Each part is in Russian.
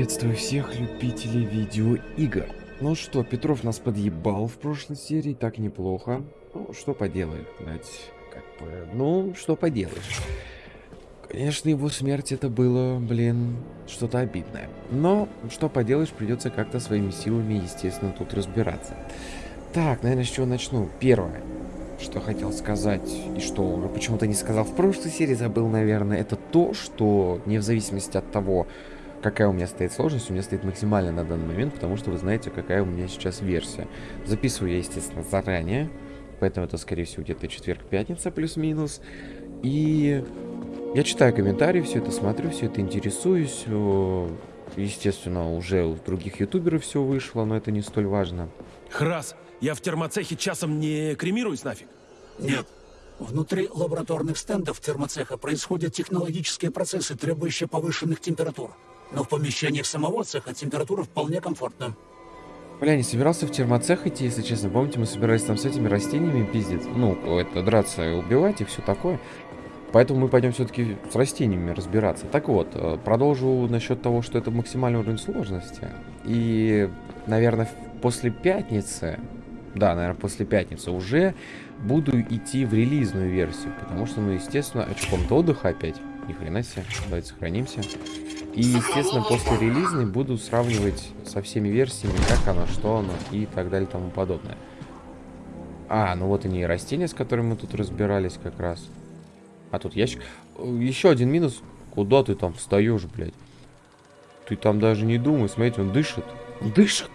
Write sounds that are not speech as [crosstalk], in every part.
Приветствую всех любителей видеоигр. Ну что, Петров нас подъебал в прошлой серии, так неплохо. Ну, что поделаешь, блядь, как бы, ну, что поделаешь. Конечно, его смерть это было, блин, что-то обидное. Но, что поделаешь, придется как-то своими силами, естественно, тут разбираться. Так, наверное, с чего начну? Первое, что хотел сказать, и что почему-то не сказал в прошлой серии, забыл, наверное, это то, что не в зависимости от того, какая у меня стоит сложность, у меня стоит максимально на данный момент, потому что вы знаете, какая у меня сейчас версия. Записываю я, естественно, заранее, поэтому это, скорее всего, где-то четверг-пятница плюс-минус. И я читаю комментарии, все это смотрю, все это интересуюсь. Естественно, уже у других ютуберов все вышло, но это не столь важно. Храс, я в термоцехе часом не кремируюсь нафиг? Нет. Внутри лабораторных стендов термоцеха происходят технологические процессы, требующие повышенных температур. Но в помещениях самого цеха температура вполне комфортна. Бля, не собирался в термоцех идти, если честно. Помните, мы собирались там с этими растениями пиздить? Ну, это драться убивать и все такое. Поэтому мы пойдем все-таки с растениями разбираться. Так вот, э, продолжу насчет того, что это максимальный уровень сложности. И, наверное, после пятницы, да, наверное, после пятницы уже буду идти в релизную версию. Потому что, ну, естественно, очком-то отдыха опять. Ни хрена себе. Давайте сохранимся. И, естественно, после релизной буду сравнивать со всеми версиями, как оно, что оно и так далее и тому подобное. А, ну вот они и растения, с которыми мы тут разбирались как раз. А тут ящик. Еще один минус. Куда ты там встаешь, блядь? Ты там даже не думай. Смотрите, он дышит. Он дышит.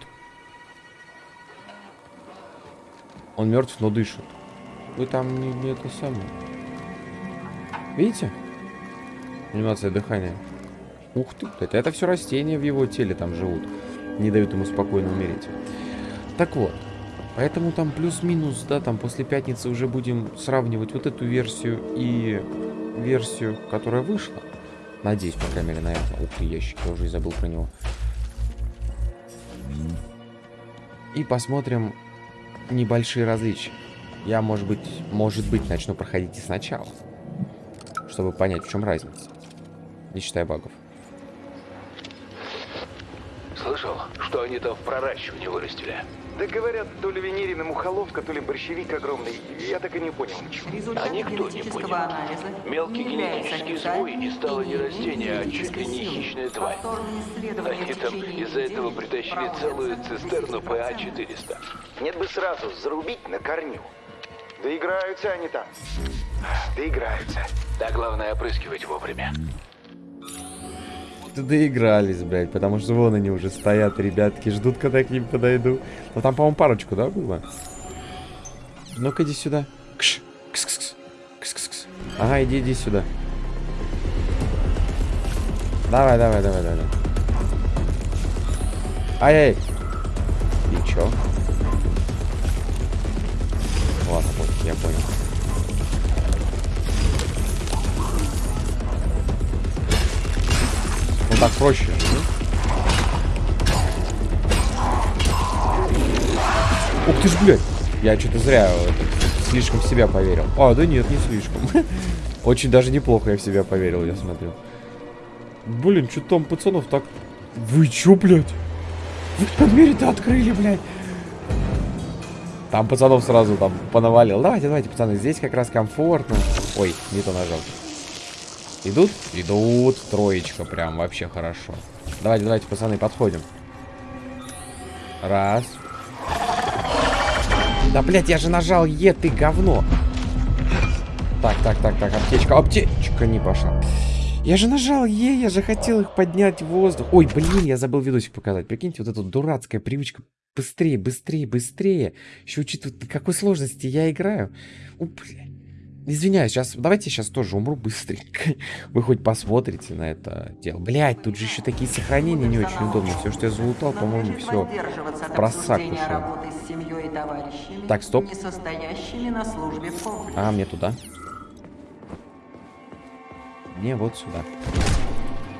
Он мертв, но дышит. Вы там не, не это самое. Видите? Анимация дыхания. Ух ты, это, это все растения в его теле там живут. Не дают ему спокойно умереть. Так вот. Поэтому там плюс-минус, да, там после пятницы уже будем сравнивать вот эту версию и версию, которая вышла. Надеюсь, по крайней мере, на это. Ух ты, ящик, я уже и забыл про него. И посмотрим небольшие различия. Я, может быть, может быть, начну проходить и сначала. Чтобы понять, в чем разница. Не считая багов. Слышал, что они там в проращивании вырастили? Да говорят, то ли Венерина мухоловка, то ли борщевик огромный. Я так и не понял ничего. А никто не понял. Анализа Мелкий генетический сбой и стало не растение, а чуть ли не хищная тварь. Они там из-за этого притащили целую цистерну ПА-400. Нет бы сразу зарубить на корню. Да играются они там. Да играются. Да главное опрыскивать вовремя ты доигрались, блядь, потому что вон они уже стоят, ребятки, ждут, когда к ним подойду. Ну там, по-моему, парочку, да, было? Ну-ка, иди сюда. Кш, -кс -кс. Кс -кс -кс. Ага, иди, иди сюда. Давай, давай, давай, давай. Ай-яй. И чё? Ладно, я понял. Ну так проще. Ух ты ж, блядь. Я что-то зря это, слишком в себя поверил. А, да нет, не слишком. [laughs] Очень даже неплохо я в себя поверил, я смотрю. Блин, что там пацанов так... Вы чё, блядь? Вы двери-то открыли, блядь. Там пацанов сразу там понавалил. Давайте, давайте, пацаны, здесь как раз комфортно. Ой, не то нажал. Идут? Идут. Троечка прям вообще хорошо. Давайте, давайте, пацаны, подходим. Раз. Да, блядь, я же нажал Е, ты говно. Так, так, так, так, аптечка. Аптечка не пошла. Я же нажал Е, я же хотел их поднять в воздух. Ой, блин, я забыл видосик показать. Прикиньте, вот эта дурацкая привычка. Быстрее, быстрее, быстрее. Еще учитывая, какой сложности я играю. О, блядь. Извиняюсь, сейчас, давайте сейчас тоже умру быстренько. [laughs] Вы хоть посмотрите на это дело. Блять, тут же еще такие сохранения не очень удобно. Все, что я залутал, по-моему, все просак. Так, стоп. А, мне туда. Мне вот сюда.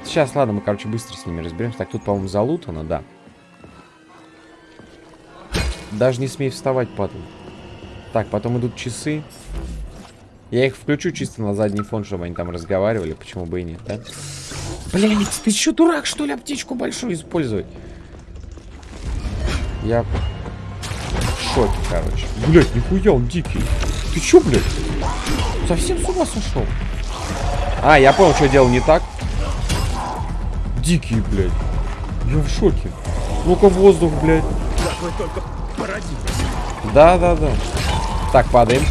Сейчас, ладно, мы, короче, быстро с ними разберемся. Так, тут, по-моему, залутано, да. Даже не смей вставать, падал. Так, потом идут часы. Я их включу чисто на задний фон, чтобы они там разговаривали. Почему бы и нет, да? Блять, ты что, дурак, что ли, аптечку большую использовать? Я в шоке, короче. Блять, нихуя, он дикий. Ты чё, блядь? Совсем с ума сошел? А, я понял, что делал не так. Дикий, блядь. Я в шоке. Ну-ка, воздух, блядь. Да, да, да. Так, падаем.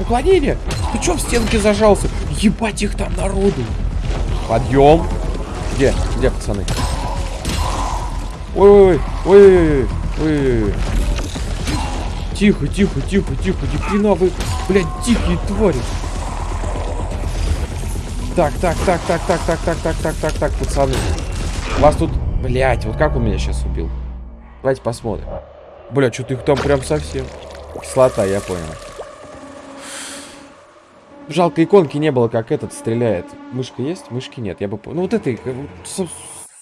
Уклонение! Ты чё в стенке зажался? Ебать их там народу. Подъем. Где? Где, пацаны? Ой, ой, ой, ой, ой, ой. Тихо, тихо, тихо, тихо, ни вы, блядь, дикие твари. Так, так, так, так, так, так, так, так, так, так, так, пацаны. Вас тут, блядь, вот как он меня сейчас убил? Давайте посмотрим. Бля, что-то их там прям совсем. Кислота, я понял. Жалко, иконки не было, как этот стреляет. Мышка есть? Мышки нет, я бы. Ну вот этой, э,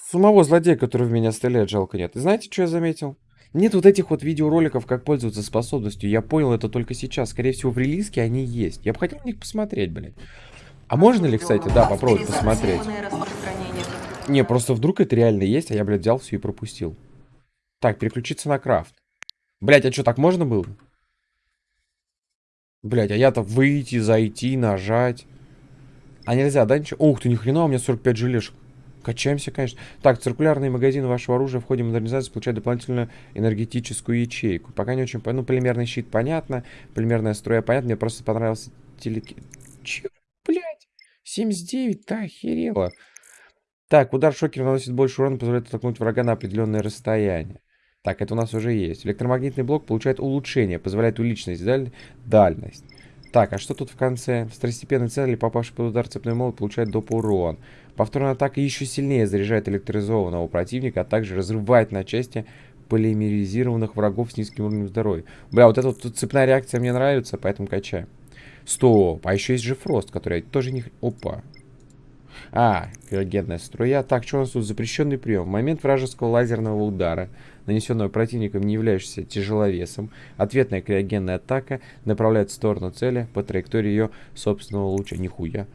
самого злодея, который в меня стреляет, жалко нет. И знаете, что я заметил? Нет вот этих вот видеороликов, как пользоваться способностью. Я понял это только сейчас. Скорее всего, в релизке они есть. Я бы хотел на них посмотреть, блядь. А можно ли, кстати, да, попробовать посмотреть? Не, просто вдруг это реально есть, а я, блядь, взял все и пропустил. Так, переключиться на крафт. Блядь, а что, так можно было? Блядь, а я-то выйти, зайти, нажать. А нельзя, да, ничего? Ух ты, ни хрена, у меня 45 желешек. Качаемся, конечно. Так, циркулярные магазины вашего оружия в ходе модернизации получают дополнительную энергетическую ячейку. Пока не очень. Ну, полимерный щит понятно. Полимерная струя понятно. Мне просто понравился телеки... Че, блядь? 79, да, охерело. Так, удар шокера наносит больше урона, позволяет оттолкнуть врага на определенное расстояние. Так, это у нас уже есть. Электромагнитный блок получает улучшение, позволяет увеличить даль... дальность. Так, а что тут в конце? Второстепенной цели, попавший под удар цепной молот, получает доп. урон. Повторная атака еще сильнее заряжает электризованного противника, а также разрывает на части полимеризированных врагов с низким уровнем здоровья. Бля, вот эта вот цепная реакция мне нравится, поэтому качаем. Стоп, а еще есть же Фрост, который тоже не... Опа. А, криогенная струя. Так, что у нас тут? Запрещенный прием. В момент вражеского лазерного удара, нанесенного противником, не являющимся тяжеловесом, ответная криогенная атака направляет в сторону цели по траектории ее собственного луча. Нихуя.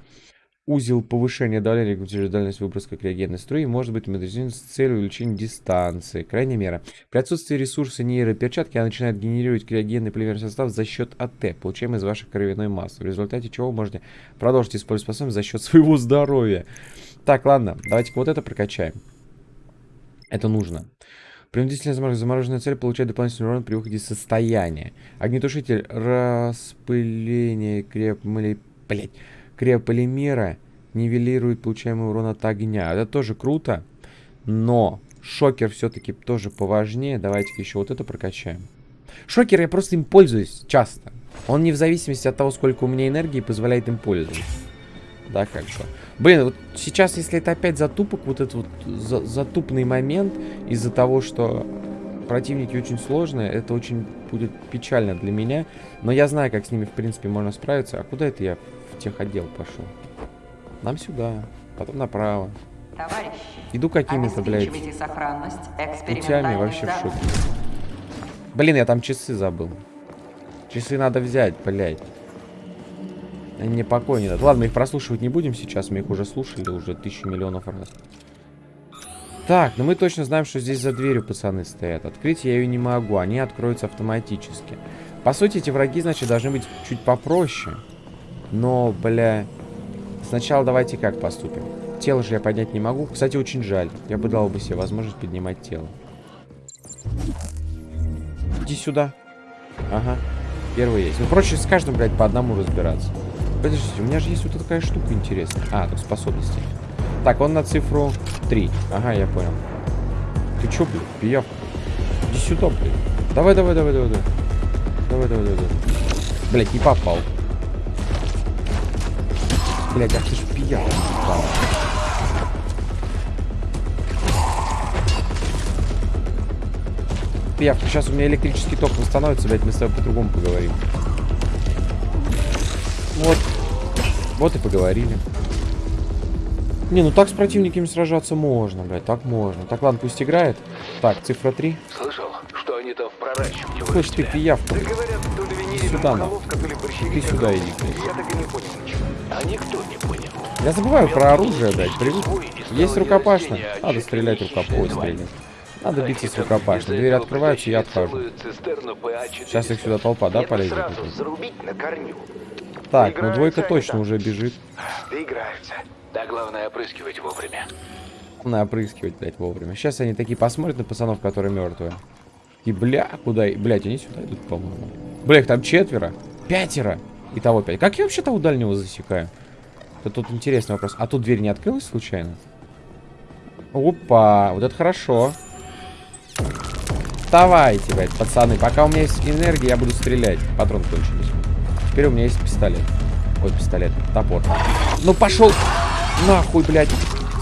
Узел повышения давления, регулирует дальность выброска криогенной струи, может быть модернизирован с целью увеличения дистанции. Крайняя мера. При отсутствии ресурса нейроперчатки она начинает генерировать криогенный полимерный состав за счет АТ, получаемый из вашей кровяной массы, в результате чего вы можете продолжить использовать способность за счет своего здоровья. Так, ладно, давайте вот это прокачаем. Это нужно. Принудительная замор- замороженная цель получает дополнительный урон при выходе из состояния. Огнетушитель распыления крепмали... Блять. Криополимера нивелирует получаемый урон от огня. Это тоже круто. Но шокер все-таки тоже поважнее. Давайте-ка еще вот это прокачаем. Шокер я просто им пользуюсь часто. Он не в зависимости от того, сколько у меня энергии, позволяет им пользоваться. Да, как бы. Блин, вот сейчас, если это опять затупок, вот этот вот за- затупный момент из-за того, что противники очень сложные, это очень будет печально для меня. Но я знаю, как с ними, в принципе, можно справиться. А куда это я в техотдел пошел? Нам сюда, потом направо. Товарищи, Иду какими-то, блядь, путями вообще в шоке. Блин, я там часы забыл. Часы надо взять, блядь. Мне покоя не дадут. Ладно, мы их прослушивать не будем сейчас. Мы их уже слушали уже тысячу миллионов раз. Так, ну мы точно знаем, что здесь за дверью пацаны стоят. Открыть я ее не могу. Они откроются автоматически. По сути, эти враги, значит, должны быть чуть попроще. Но, бля... Сначала давайте как поступим. Тело же я поднять не могу. Кстати, очень жаль. Я бы дал бы себе возможность поднимать тело. Иди сюда. Ага. Первый есть. Ну, проще с каждым, блядь, по одному разбираться. Подождите, у меня же есть вот такая штука интересная. А, тут способности. Так, он на цифру 3. Ага, я понял. Ты чё, блядь, пиявка? Иди сюда, блядь. Давай, давай, давай, давай, давай. Давай, давай, давай, давай. Блядь, не попал. Блядь, ах ты ж пиявка. Пиявка, сейчас у меня электрический ток восстановится, блядь, мы с тобой по-другому поговорим. Вот. Вот и поговорили. Не, ну так с противниками сражаться можно, блядь, так можно. Так, ладно, пусть играет. Так, цифра 3. Слышал, что они там в проращивании Слышь, ты пиявка. Да говорят, то ли винили Сюда, борщевик Ты сюда иди, блядь. Я так и не понял ничего. А никто не понял. Я забываю про оружие, блядь, привык. Есть рукопашно. Надо стрелять рукопой, стрелять. Надо биться с Захитов рукопашно. из-за Двери открываются, я отхожу. PA-400. Сейчас их сюда толпа, да, полезет? на корню. Так, ну двойка точно уже бежит. Доиграются. Да главное опрыскивать вовремя. Надо опрыскивать, блядь, вовремя. Сейчас они такие посмотрят на пацанов, которые мертвые. И бля, куда? и- Блядь, они сюда идут, по-моему. Бля, их там четверо. Пятеро. Итого пять. Как я вообще того дальнего засекаю? Это тут интересный вопрос. А тут дверь не открылась случайно? Опа, вот это хорошо. Давайте, блядь, пацаны. Пока у меня есть энергия, я буду стрелять. Патрон кончились. Теперь у меня есть пистолет. Ой, пистолет, топор. Ну пошел нахуй, блядь.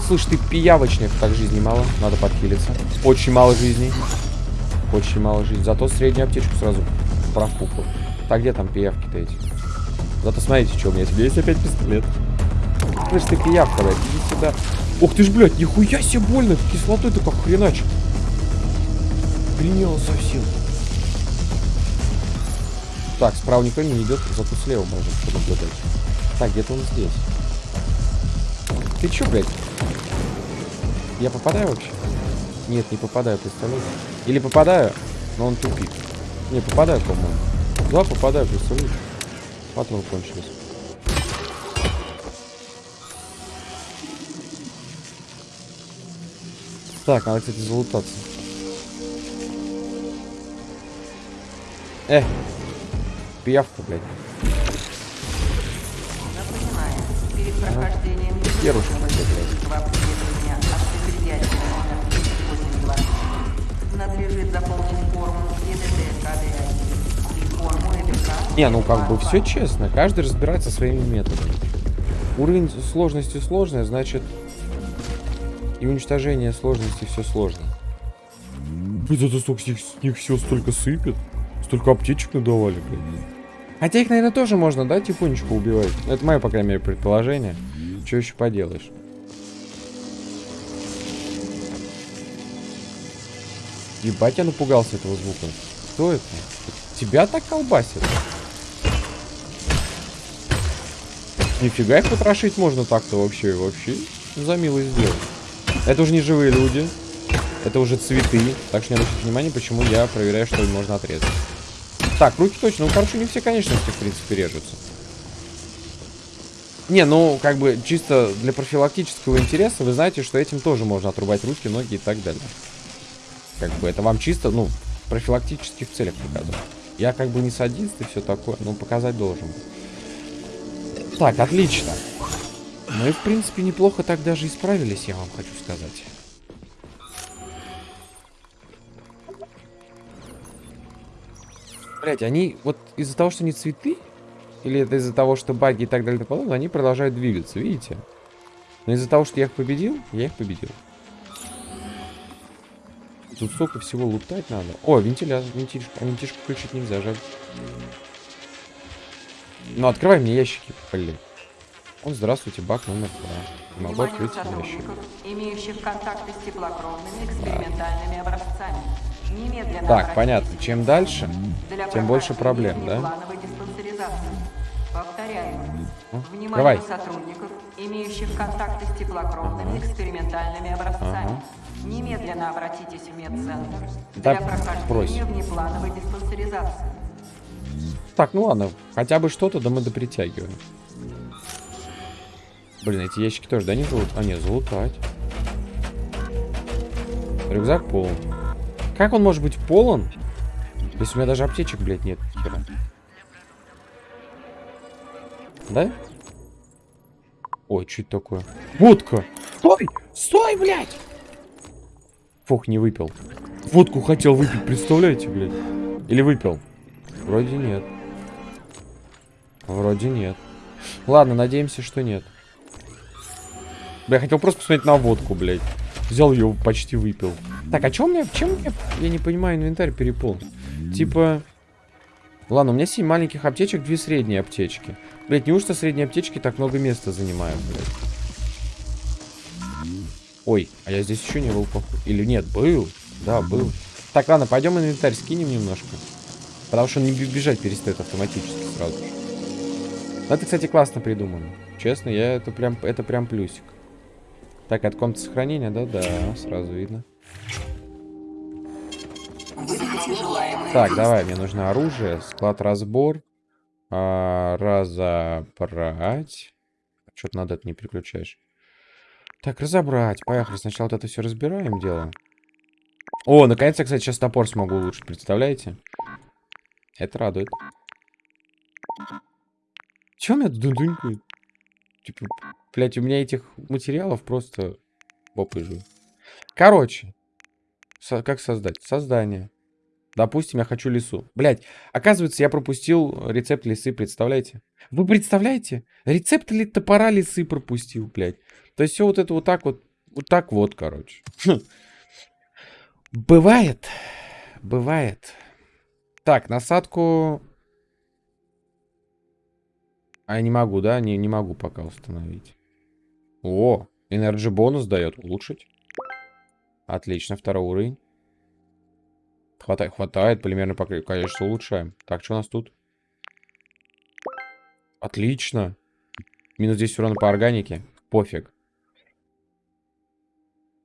Слышь, ты пиявочник. Так, жизни мало. Надо подхилиться. Очень мало жизней. Очень мало жизни. Зато среднюю аптечку сразу профукал. Так, где там пиявки-то эти? Зато смотрите, что у меня тебе есть опять пистолет. Слышь, ты пиявка, блядь, иди сюда. Ух ты ж, блядь, нихуя себе больно. Кислотой-то как хреначит. Приняло совсем. Так, справа никто не идет, зато слева можно наблюдать. Так, где-то он здесь. Ты чё, блядь? Я попадаю вообще? Нет, не попадаю, представляете? Или попадаю, но он тупик. Не, попадаю, по-моему. Да, попадаю, представляете? Патрон кончились. Так, надо, кстати, залутаться. Э, пиявка, блядь. Напоминаю, перед прохождением Херушка, ежегодного обследования автопредиатора номер 282 надлежит заполнить форму ЕДД КД1 и форму ЭДК. Не, ну как бы все честно, каждый разбирается своими методами. Уровень сложности сложный, значит и уничтожение сложности все сложно. Блин, это столько с них, с них все столько сыпет. Столько аптечек надавали, блин. Хотя их, наверное, тоже можно, да, тихонечко убивать. Это мое, по крайней мере, предположение. Что еще поделаешь? Ебать, я напугался этого звука. Кто это? Тебя так колбасит? Нифига их потрошить можно так-то вообще. Вообще за милость сделать. Это уже не живые люди. Это уже цветы. Так что не обращайте внимания, почему я проверяю, что можно отрезать. Так, руки точно. Ну, короче, не все конечности, в принципе, режутся. Не, ну, как бы, чисто для профилактического интереса, вы знаете, что этим тоже можно отрубать руки, ноги и так далее. Как бы, это вам чисто, ну, профилактических целях показываю. Я как бы не садист и все такое, но показать должен. Так, отлично. Мы, в принципе, неплохо так даже и справились, я вам хочу сказать. Блять, они вот из-за того, что они цветы, или это из-за того, что баги и так далее и подобное, они продолжают двигаться, видите? Но из-за того, что я их победил, я их победил. Тут столько всего лутать надо. О, вентилятор, вентишку. А включить нельзя, жаль. Ну, открывай мне ящики, блин. О, здравствуйте, бак номер два. Не могу открыть ящик. сотрудников, имеющих контакты с теплокровными экспериментальными образцами. Немедленно Так, понятно. Чем дальше, тем больше проблем, да? Повторяю. Ну, Вниманию давай. сотрудников, имеющих контакты с теплокровными экспериментальными образцами. Ага. Немедленно обратитесь в медцентр Да для прохождения брось. внеплановой диспансеризации. Так, ну ладно. Хотя бы что-то, да мы допритягиваем. Блин, эти ящики тоже, да, не залут? А, нет, залутать. Рюкзак полон. Как он может быть полон, если у меня даже аптечек, блядь, нет? хера? Да? Ой, что это такое? Водка! Стой! Стой, блядь! Фух, не выпил. Водку хотел выпить, представляете, блядь? Или выпил? Вроде нет. Вроде нет. Ладно, надеемся, что нет. Бля, я хотел просто посмотреть на водку, блядь. Взял ее, почти выпил. Так, а чем у меня, чем меня, я не понимаю, инвентарь переполнен? Типа... Ладно, у меня 7 маленьких аптечек, 2 средние аптечки. Блядь, неужто средние аптечки так много места занимают, блядь? Ой, а я здесь еще не был, походу. Или нет, был? Да, был. Так, ладно, пойдем инвентарь скинем немножко. Потому что он не бежать перестает автоматически сразу же. Это, кстати, классно придумано. Честно, я это прям, это прям плюсик. Так, от комнаты сохранения, да? Да, сразу видно. Так, давай, мне нужно оружие, склад разбор, а, разобрать. Что-то надо это не переключаешь. Так, разобрать. Поехали. Сначала вот это все разбираем, дело. О, наконец-то, кстати, сейчас топор смогу улучшить, представляете? Это радует. У меня тут дунькает? Типа, блядь, у меня этих материалов просто попыжу. Короче, со как создать? Создание. Допустим, я хочу лесу. Блять, оказывается, я пропустил рецепт лисы, представляете? Вы представляете? Рецепт ли топора лисы пропустил, блядь. То есть все вот это вот так вот, вот так вот, короче. Бывает. Бывает. Так, насадку... А я не могу, да? Не, не могу пока установить. О, энерджи бонус дает. Улучшить. Отлично, второй уровень. Хватает, хватает, полимерный покрытие. Конечно, улучшаем. Так, что у нас тут? Отлично. Минус 10 урона по органике. Пофиг.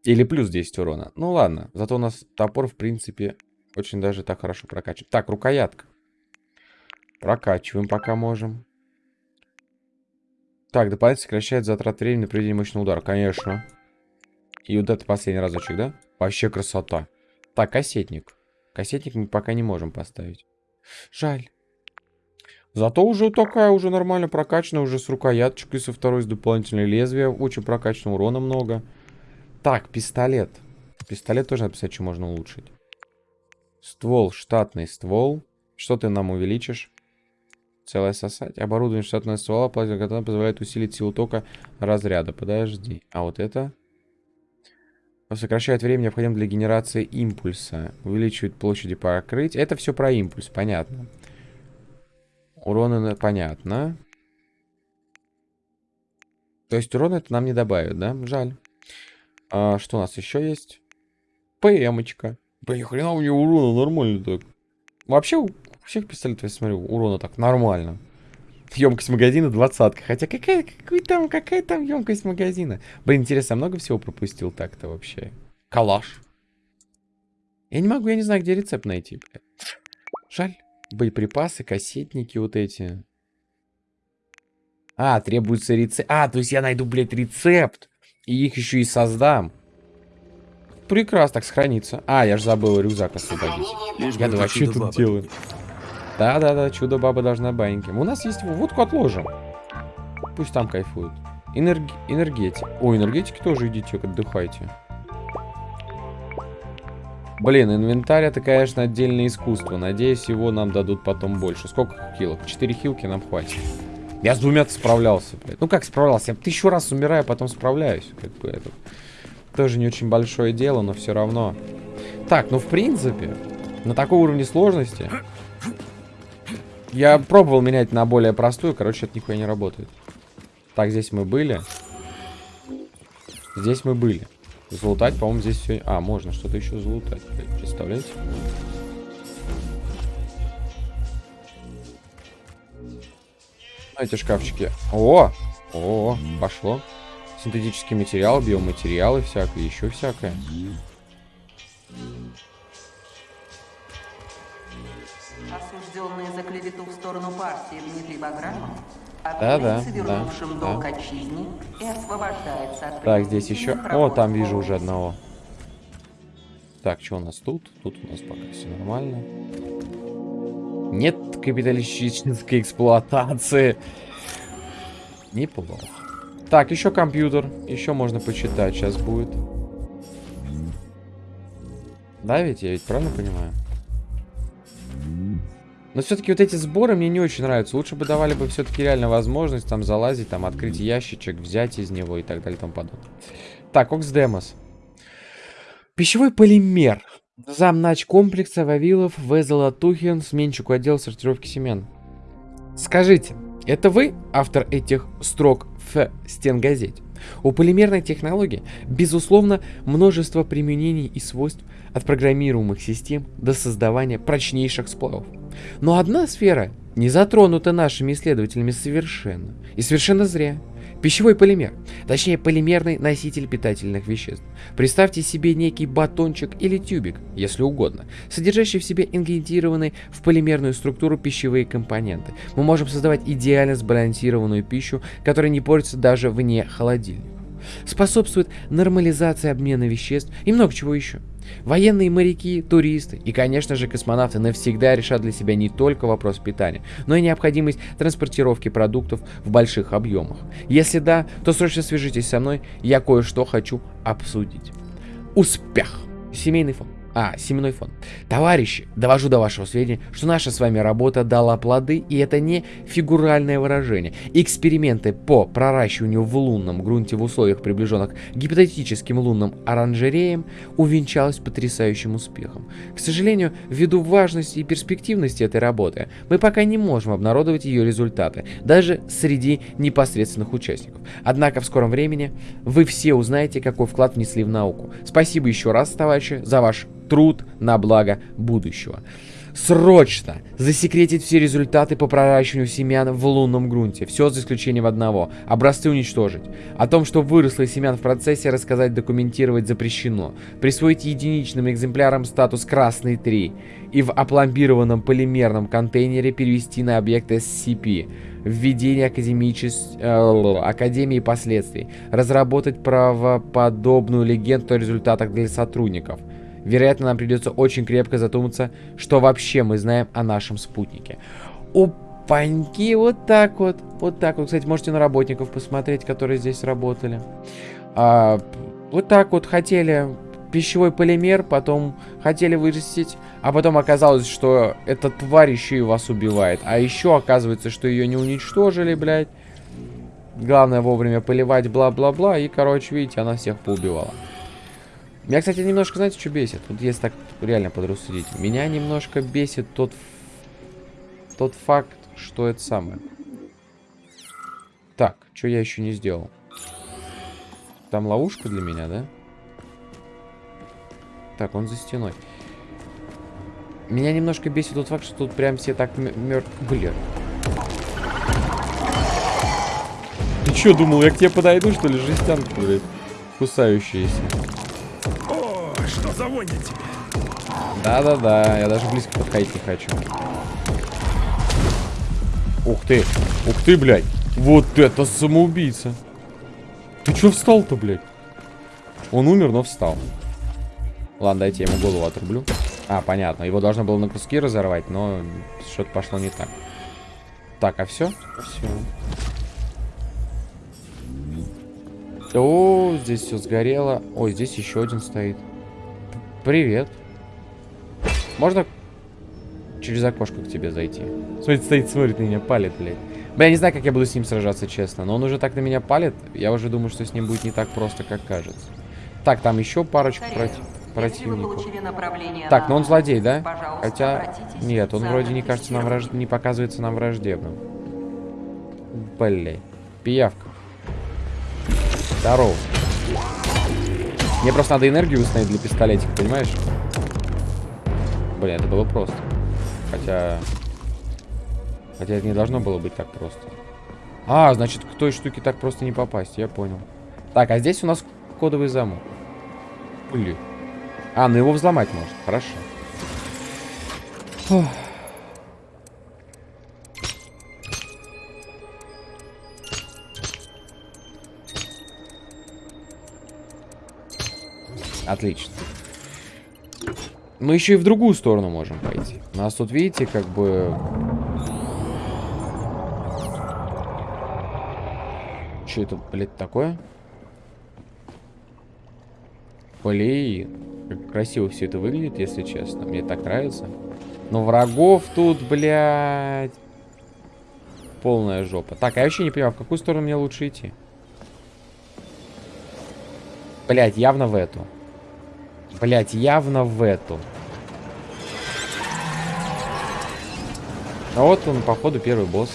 Или плюс 10 урона. Ну ладно. Зато у нас топор, в принципе, очень даже так хорошо прокачивает. Так, рукоятка. Прокачиваем пока можем. Так, дополнительно сокращает затрат времени на проведение мощного удара. Конечно. И вот это последний разочек, да? Вообще красота. Так, кассетник. Кассетник мы пока не можем поставить. Жаль. Зато уже такая уже нормально прокачанная, уже с рукояточкой, со второй, с дополнительной лезвия. Очень прокачанного урона много. Так, пистолет. Пистолет тоже написать, что можно улучшить. Ствол, штатный ствол. Что ты нам увеличишь? Целое сосать. Оборудование штатного ствола плазма позволяет усилить силу тока разряда. Подожди. А вот это... Сокращает время, необходимое для генерации импульса. Увеличивает площади покрытия. Это все про импульс, понятно. Урона понятно. То есть урон это нам не добавит, да? Жаль. А, что у нас еще есть? ПМочка. Блин, хрена у нее урона нормально так. Вообще всех пистолетов, я смотрю, урона так нормально. Емкость магазина двадцатка. Хотя какая, какой там, какая там емкость магазина? Блин, интересно, я много всего пропустил так-то вообще? Калаш. Я не могу, я не знаю, где рецепт найти. Жаль. Боеприпасы, кассетники вот эти. А, требуется рецепт. А, то есть я найду, блядь, рецепт. И их еще и создам. Прекрасно, так сохранится. А, я же забыл рюкзак освободить. Я да вообще тут делаю. Да-да-да, чудо-баба должна баньки. У нас есть водку отложим. Пусть там кайфуют. Энерги... Энергетик. О, энергетики тоже идите, отдыхайте. Блин, инвентарь это, конечно, отдельное искусство. Надеюсь, его нам дадут потом больше. Сколько хилок? Четыре хилки нам хватит. Я с двумя справлялся, блядь. Ну как справлялся? Я тысячу раз умираю, а потом справляюсь. Как бы это тоже не очень большое дело, но все равно. Так, ну в принципе, на таком уровне сложности я пробовал менять на более простую, короче, это нихуя не работает. Так, здесь мы были. Здесь мы были. Залутать, по-моему, здесь все... А, можно что-то еще залутать, представляете? Эти шкафчики. О! О, пошло. Синтетический материал, биоматериалы всякое, еще всякое. Осужденные за клевету в сторону партии Дмитрий Баграмов да, да, да, да. отчизне и освобождается от Так, здесь еще... О, там вижу уже одного. Так, что у нас тут? Тут у нас пока все нормально. Нет капиталистической эксплуатации. Неплохо. Так, еще компьютер. Еще можно почитать сейчас будет. Да, ведь я ведь правильно понимаю? Но все-таки вот эти сборы мне не очень нравятся. Лучше бы давали бы все-таки реально возможность там залазить, там открыть ящичек, взять из него и так далее и тому подобное. Так, Оксдемос. Пищевой полимер. Замнач комплекса Вавилов В. Золотухин, сменщику отдела сортировки семян. Скажите, это вы автор этих строк в стенгазете? У полимерной технологии, безусловно, множество применений и свойств от программируемых систем до создавания прочнейших сплавов. Но одна сфера не затронута нашими исследователями совершенно. И совершенно зря. Пищевой полимер, точнее полимерный носитель питательных веществ. Представьте себе некий батончик или тюбик, если угодно, содержащий в себе ингредированные в полимерную структуру пищевые компоненты. Мы можем создавать идеально сбалансированную пищу, которая не портится даже вне холодильника. Способствует нормализации обмена веществ и много чего еще. Военные моряки, туристы и, конечно же, космонавты навсегда решат для себя не только вопрос питания, но и необходимость транспортировки продуктов в больших объемах. Если да, то срочно свяжитесь со мной, я кое-что хочу обсудить. Успех! Семейный фонд. А, семенной фон. Товарищи, довожу до вашего сведения, что наша с вами работа дала плоды, и это не фигуральное выражение. Эксперименты по проращиванию в лунном грунте в условиях, приближенных к гипотетическим лунным оранжереям, увенчалось потрясающим успехом. К сожалению, ввиду важности и перспективности этой работы, мы пока не можем обнародовать ее результаты, даже среди непосредственных участников. Однако в скором времени вы все узнаете, какой вклад внесли в науку. Спасибо еще раз, товарищи, за ваш труд на благо будущего. Срочно засекретить все результаты по проращиванию семян в лунном грунте. Все за исключением одного. Образцы уничтожить. О том, что выросло семян в процессе, рассказать, документировать запрещено. Присвоить единичным экземплярам статус «Красный 3» и в опломбированном полимерном контейнере перевести на объект SCP. Введение академичес... э, Академии последствий. Разработать правоподобную легенду о результатах для сотрудников. Вероятно, нам придется очень крепко задуматься, что вообще мы знаем о нашем спутнике. Опаньки, вот так вот. Вот так вот. Кстати, можете на работников посмотреть, которые здесь работали. А, вот так вот хотели пищевой полимер, потом хотели вырастить, а потом оказалось, что эта тварь еще и вас убивает. А еще оказывается, что ее не уничтожили, блядь. Главное вовремя поливать, бла-бла-бла. И, короче, видите, она всех поубивала. Меня, кстати, немножко, знаете, что бесит? Вот если так реально подрассудить. Меня немножко бесит тот, тот факт, что это самое. Так, что я еще не сделал? Там ловушка для меня, да? Так, он за стеной. Меня немножко бесит тот факт, что тут прям все так мертв... Блин. Ты что, думал, я к тебе подойду, что ли? Жестянка, блядь. Кусающаяся. О, что за вонь на тебе? Да-да-да, я даже близко подходить не хочу. Ух ты, ух ты, блядь. Вот это самоубийца. Ты чё встал-то, блядь? Он умер, но встал. Ладно, дайте я ему голову отрублю. А, понятно. Его должно было на куски разорвать, но что-то пошло не так. Так, а все? Все. О, здесь все сгорело. Ой, здесь еще один стоит. Привет. Можно через окошко к тебе зайти? Смотрит, стоит, смотрит на меня, палит, блядь. Бля, я не знаю, как я буду с ним сражаться, честно. Но он уже так на меня палит. Я уже думаю, что с ним будет не так просто, как кажется. Так, там еще парочку против противников. Так, но он злодей, да? Хотя, нет, он вроде не кажется нам враж... не показывается нам враждебным. Блин. Пиявка. Здорово. Мне просто надо энергию установить для пистолетика, понимаешь? Блин, это было просто. Хотя... Хотя это не должно было быть так просто. А, значит, к той штуке так просто не попасть, я понял. Так, а здесь у нас кодовый замок. Блин. А, ну его взломать можно. Хорошо. Фух. Отлично. Мы еще и в другую сторону можем пойти. У нас тут, видите, как бы... Что это, блядь, такое? Блин. Как красиво все это выглядит, если честно. Мне так нравится. Но врагов тут, блядь. Полная жопа. Так, а я вообще не понимаю, в какую сторону мне лучше идти? Блядь, явно в эту. Блядь, явно в эту. А вот он, походу, первый босс.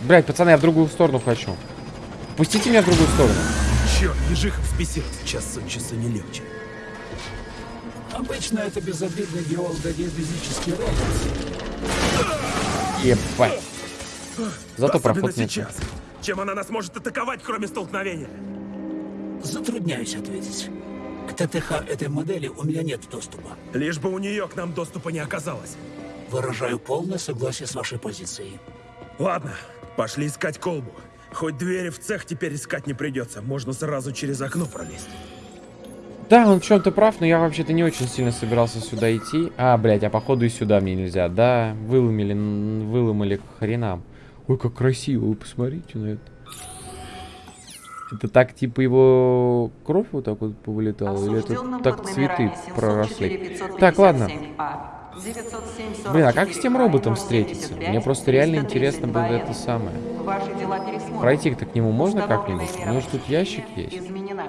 Блядь, пацаны, я в другую сторону хочу. Пустите меня в другую сторону. Черт, ежиха взбесился. Час от часа не легче. Обычно это безобидный геологодезфизический робот. Ебать. Зато проход нет. сейчас. Чем она нас может атаковать, кроме столкновения? Затрудняюсь ответить. К ТТХ этой модели у меня нет доступа. Лишь бы у нее к нам доступа не оказалось. Выражаю полное согласие с вашей позицией. Ладно, пошли искать колбу. Хоть двери в цех теперь искать не придется, можно сразу через окно пролезть. Да, он в чем-то прав, но я вообще-то не очень сильно собирался сюда идти. А, блядь, а походу и сюда мне нельзя. Да, выломили, выломали к хренам. Ой, как красиво, вы посмотрите на это. Это так, типа, его кровь вот так вот повылетала? Или это так цветы проросли? 704 Так, ладно. 557А, 907 Блин, а как с тем 44 роботом 075 встретиться? Мне просто реально интересно было 332 это самое. Пройти-то к нему можно как-нибудь? У него ж тут ящик есть. Изменена.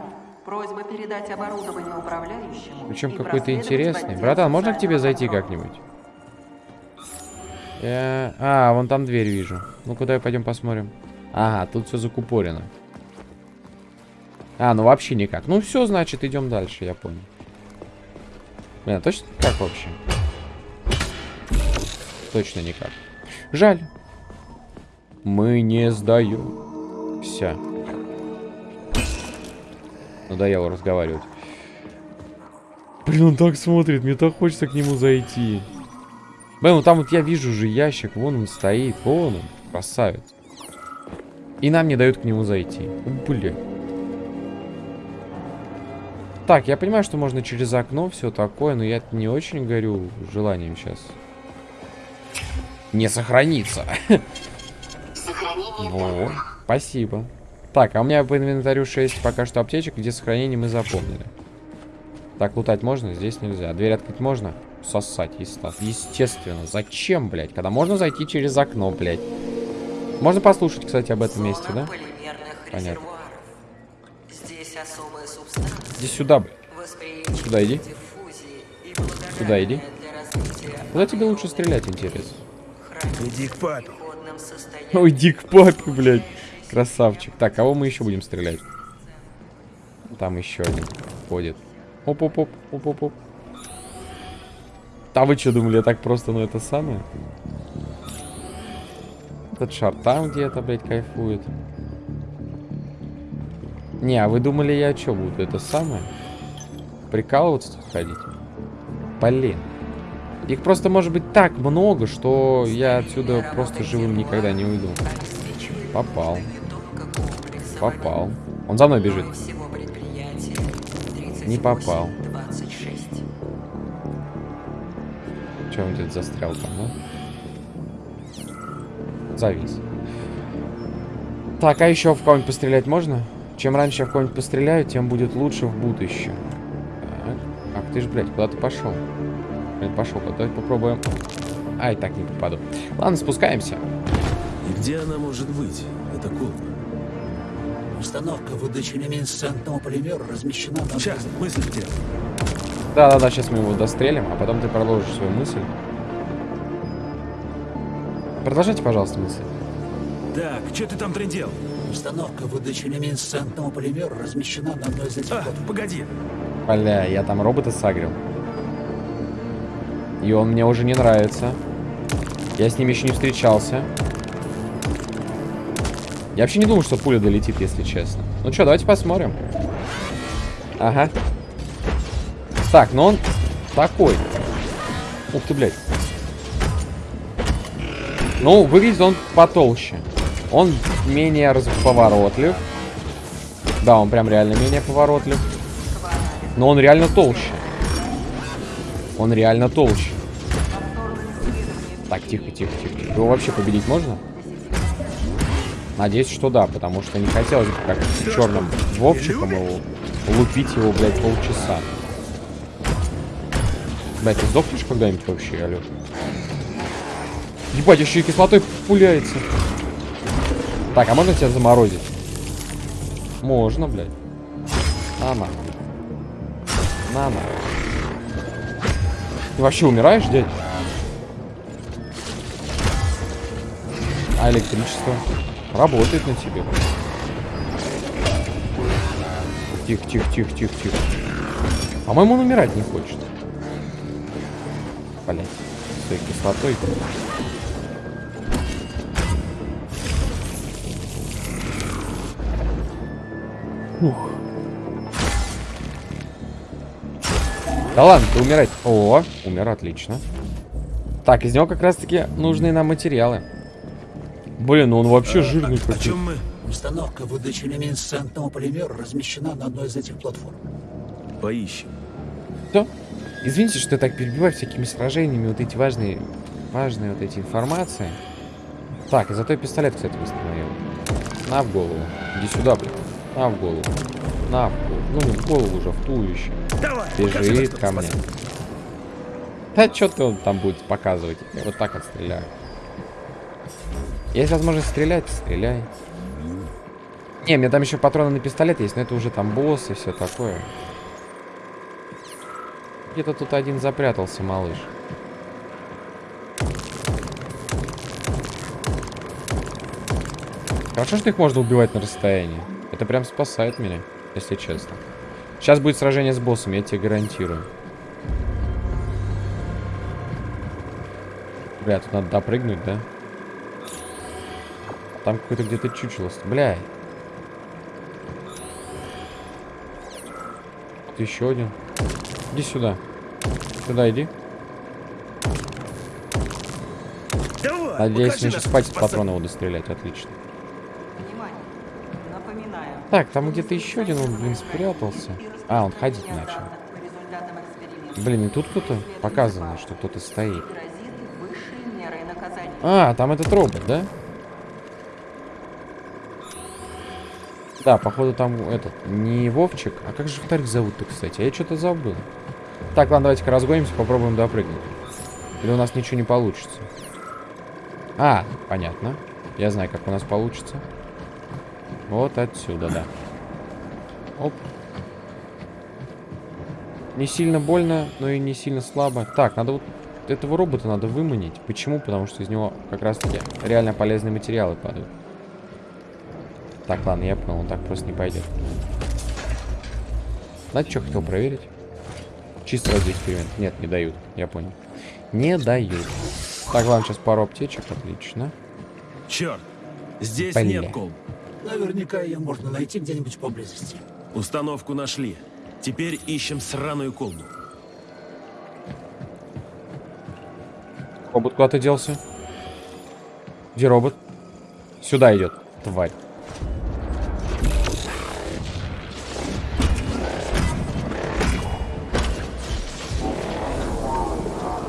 Просьба передать оборудование управляющему. Причем и какой-то интересный. Братан, можно к тебе зайти как-нибудь? Я- А, вон там дверь вижу. Ну куда пойдем посмотрим? Ага, тут все закупорено. А, ну вообще никак. Ну все, значит, идем дальше, я понял. Блин, а точно как вообще? Точно никак. Жаль. Мы не сдаем. Все. Надоело разговаривать. Блин, он так смотрит, мне так хочется к нему зайти. Блин, ну там вот я вижу уже ящик, вон он стоит, вон он, красавец. И нам не дают к нему зайти. Бля. Так, я понимаю, что можно через окно, все такое, но я не очень горю желанием сейчас. Не сохраниться. Во, спасибо. Так, а у меня по инвентарю 6 пока что аптечек, где сохранение мы запомнили. Так, лутать можно? Здесь нельзя. Дверь открыть можно? Сосать, естественно. Естественно. Зачем, блядь? Когда можно зайти через окно, блядь. Можно послушать, кстати, об этом месте, да? Понятно. Иди сюда, восприимчивая Сюда иди. к Сюда иди. Куда тебе лучше стрелять, интересно? Иди к папе. Ой, дик папе, блядь. Красавчик. Так, кого мы еще будем стрелять? Там еще один ходит. Оп-оп-оп, оп-оп-оп. А вы что думали, я так просто, ну это самое? Этот шар там где-то, блядь, кайфует. Не, а вы думали, я что буду? Это самое? Прикалываться ходить? Блин. Их просто может быть так много, что я отсюда просто живым никогда не уйду. Попал. Попал. Он за мной бежит. Не попал. 26. Че он где-то застрял там, да? Завис. Так, а еще в кого-нибудь пострелять можно? Чем раньше я в кого-нибудь постреляю, тем будет лучше в будущем. Так. Ах ты ж, блядь, куда ты пошел? Блядь, пошел, давай попробуем. Ай, так не попаду. Ладно, спускаемся. И где она может быть? Это колба. Установка выдачи люминесцентного полимера размещена на... Сейчас, мысль где? Да-да-да, сейчас мы его дострелим, а потом ты продолжишь свою мысль. Продолжайте, пожалуйста, мысль. Так, что ты там трендел? Установка выдачи люминесцентного полимера размещена на одной из этих А, погоди. Бля, я там робота сагрил. И он мне уже не нравится. Я с ним еще не встречался. Я вообще не думал, что пуля долетит, если честно. Ну что, давайте посмотрим. Ага. Так, ну он такой. Ух ты, блядь. Ну, выглядит он потолще. Он менее поворотлив. Да, он прям реально менее поворотлив. Но он реально толще. Он реально толще. Так, тихо, тихо, тихо. Его вообще победить можно? Надеюсь, что да, потому что не хотелось бы как с черным Вовчиком его лупить его, блядь, полчаса. Блядь, ты сдохнешь когда-нибудь вообще, алё? Ебать, еще и кислотой пуляется. Так, а можно тебя заморозить? Можно, блядь. На нахуй. На нахуй. Ты вообще умираешь, дядь? А электричество? Работает на тебе. Тихо, тихо, тихо, тихо, тихо. По-моему, он умирать не хочет. Блять. С той кислотой. Да ладно, ты умирать. О, умер, отлично. Так, из него как раз-таки нужные нам материалы. Блин, ну он вообще жирный О какой. чем мы? Установка выдачи люминесцентного полимера размещена на одной из этих платформ. Поищем. Что? Извините, что я так перебиваю всякими сражениями, вот эти важные, важные вот эти информации. Так, и зато я пистолет, кстати, восстановил. На в голову. Иди сюда, блин. На в голову. На в голову. Ну, не в голову уже, в туловище. Давай, Бежит ко мне. Да что ты он там будет показывать? Я вот так отстреляю. Есть возможность стрелять, стреляй. Не, меня там еще патроны на пистолет есть, но это уже там босс и все такое. Где-то тут один запрятался, малыш. Хорошо, что их можно убивать на расстоянии. Это прям спасает меня, если честно. Сейчас будет сражение с боссом, я тебе гарантирую. Бля, тут надо допрыгнуть, да? Там какой-то где-то чучело. Бля. Вот еще один. Иди сюда. Сюда иди. Надеюсь, мне сейчас хватит патронов буду стрелять. Отлично. Так, там где-то еще один, он, блин, спрятался. А, он ходить начал. Блин, и тут кто-то показано, что кто-то стоит. А, там этот робот, да? Да, походу там этот, не Вовчик. А как же вторых зовут-то, кстати? Я что-то забыл. Так, ладно, давайте-ка разгонимся, попробуем допрыгнуть. Или у нас ничего не получится? А, понятно. Я знаю, как у нас получится. Вот отсюда, да. Оп. Не сильно больно, но и не сильно слабо. Так, надо вот этого робота надо выманить. Почему? Потому что из него как раз-таки реально полезные материалы падают. Так, ладно, я понял, он так просто не пойдет. Знаете, что хотел проверить? Чисто ради эксперимент. Нет, не дают. Я понял. Не дают. Так, ладно, сейчас пару аптечек. Отлично. Черт, здесь Бля. нет колб. Наверняка ее можно найти где-нибудь поблизости. Установку нашли. Теперь ищем сраную колбу. Робот куда-то делся. Где робот? Сюда идет, тварь.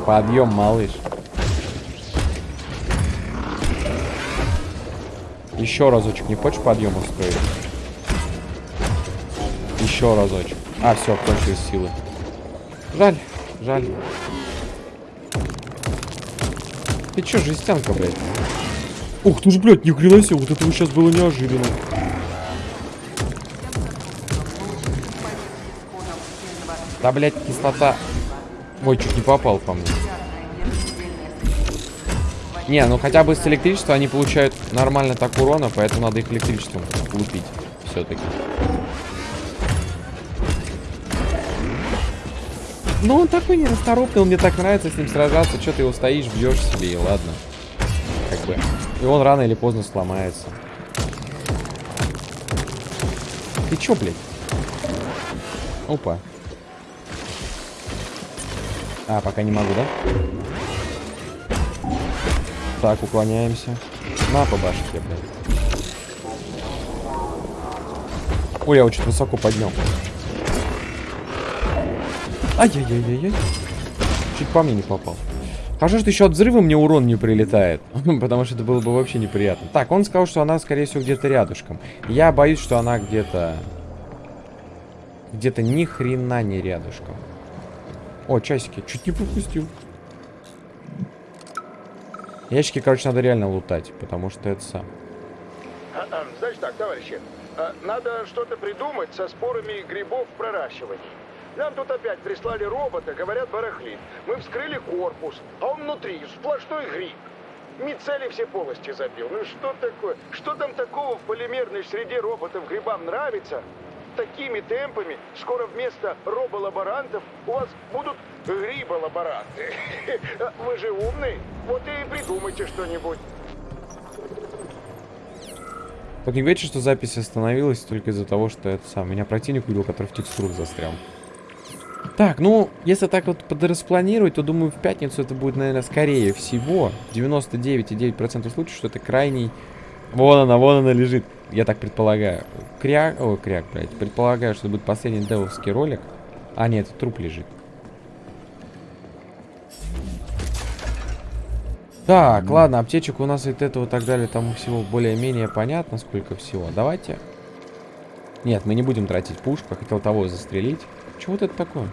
Подъем, малыш. Еще разочек, не хочешь подъем устроить? Еще разочек. А, все, кончились силы. Жаль, жаль. Ты чё, жестянка, блядь? Ух ты ж, блядь, ни хрена себе, вот это сейчас было неожиданно. Да, блядь, кислота. Ой, чуть не попал по мне. Не, ну хотя бы с электричества они получают нормально так урона, поэтому надо их электричеством лупить все-таки. Ну, он такой нерасторопный, он мне так нравится с ним сражаться. Что ты его стоишь, бьешь себе, и ладно. Как бы. И он рано или поздно сломается. Ты чё, блядь? Опа. А, пока не могу, да? Так, уклоняемся. На по башке, блядь. Ой, я очень высоко поднял. Ай-яй-яй-яй-яй. Чуть по мне не попал. Хорошо, что еще от взрыва мне урон не прилетает. [laughs] Потому что это было бы вообще неприятно. Так, он сказал, что она, скорее всего, где-то рядышком. Я боюсь, что она где-то... Где-то ни хрена не рядышком. О, часики. Чуть не пропустил. Ящики, короче, надо реально лутать. Потому что это сам. Значит так, товарищи, а, надо что-то придумать со спорами грибов в проращивании. Нам тут опять прислали робота, говорят, барахлит. Мы вскрыли корпус, а он внутри сплошной гриб. Мицели все полости забил. Ну что такое? Что там такого в полимерной среде роботов грибам нравится? Такими темпами скоро вместо роболаборантов у вас будут гриболаборанты. [laughs] Вы же умный, вот и придумайте что-нибудь. Вот не говорите, что запись остановилась только из-за того, что это сам. Меня противник увидел, который в текстурах застрял. Так, ну, если так вот подраспланировать, то, думаю, в пятницу это будет, наверное, скорее всего 99,9% случаев, что это крайний... Вон она, вон она лежит. Я так предполагаю. Кряк... Ой, кряк, блядь. Предполагаю, что это будет последний девовский ролик. А, нет, труп лежит. Так, ладно, аптечек у нас и этого и так далее, там всего более-менее понятно, сколько всего. Давайте. Нет, мы не будем тратить пушку, хотел того застрелить. Чего вот это такое?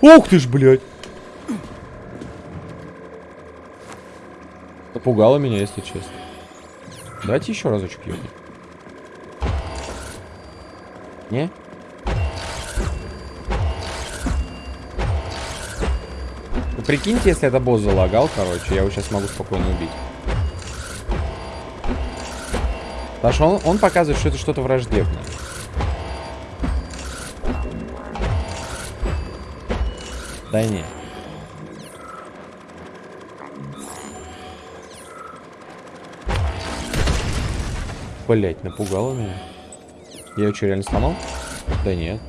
Ух ты ж, блядь! Напугало меня, если честно. Давайте еще разочек ёбнем. Не? Ну, прикиньте, если это босс залагал, короче, я его сейчас могу спокойно убить. Потому что он, он показывает, что это что-то враждебное. Да не. Блять, напугало меня. Я ее что, реально сломал? Да нет.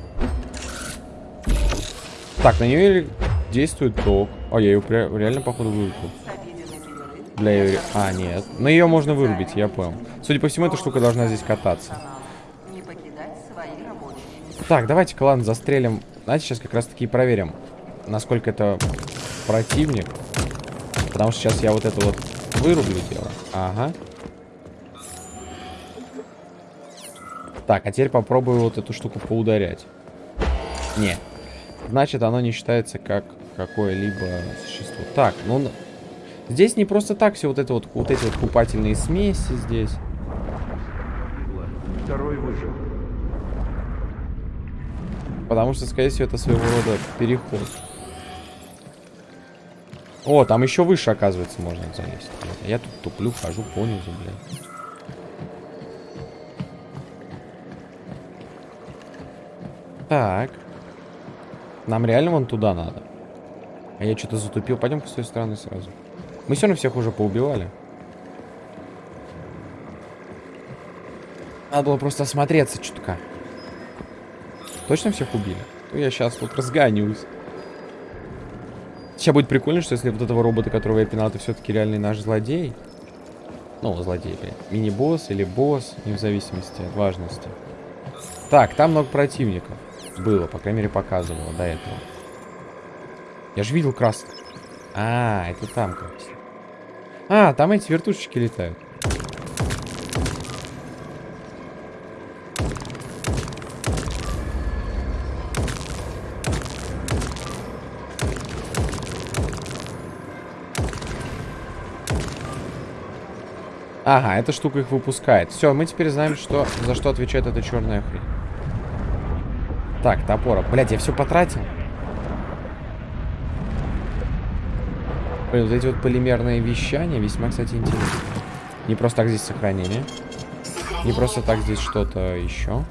Так, на нее действует ток. А, я ее реально, походу, вырубил. Для ее... А, нет. Но ее можно вырубить, я понял. Судя по всему, эта штука должна здесь кататься. Так, давайте-ка, ладно, застрелим. Знаете, сейчас как раз-таки проверим, насколько это противник. Потому что сейчас я вот это вот вырублю дело. Ага. Так, а теперь попробую вот эту штуку поударять. Не. Значит, оно не считается как какое-либо существо. Так, ну... Здесь не просто так все вот это вот, вот эти вот купательные смеси здесь. Второй выжил. Потому что, скорее всего, это своего рода переход. О, там еще выше, оказывается, можно залезть. Я тут туплю, хожу понизу, блядь. Так. Нам реально вон туда надо. А я что-то затупил. Пойдем-ка с той стороны сразу. Мы все равно всех уже поубивали. Надо было просто осмотреться чутка. Точно всех убили? Ну, я сейчас вот разгонюсь. Сейчас будет прикольно, что если вот этого робота, которого я пинал, это все-таки реальный наш злодей. Ну, злодей, блядь. Мини-босс или босс, не в зависимости от важности. Так, там много противников. Было, по крайней мере, показывало до этого. Я же видел красный. А, это там как. А, там эти вертушечки летают. Ага, эта штука их выпускает. Все, мы теперь знаем, что за что отвечает эта черная хрень. Так, топора. Блять, я все потратил. Блин, вот эти вот полимерные вещания весьма, кстати, интересны. Не просто так здесь сохранение. Не просто так здесь что-то еще.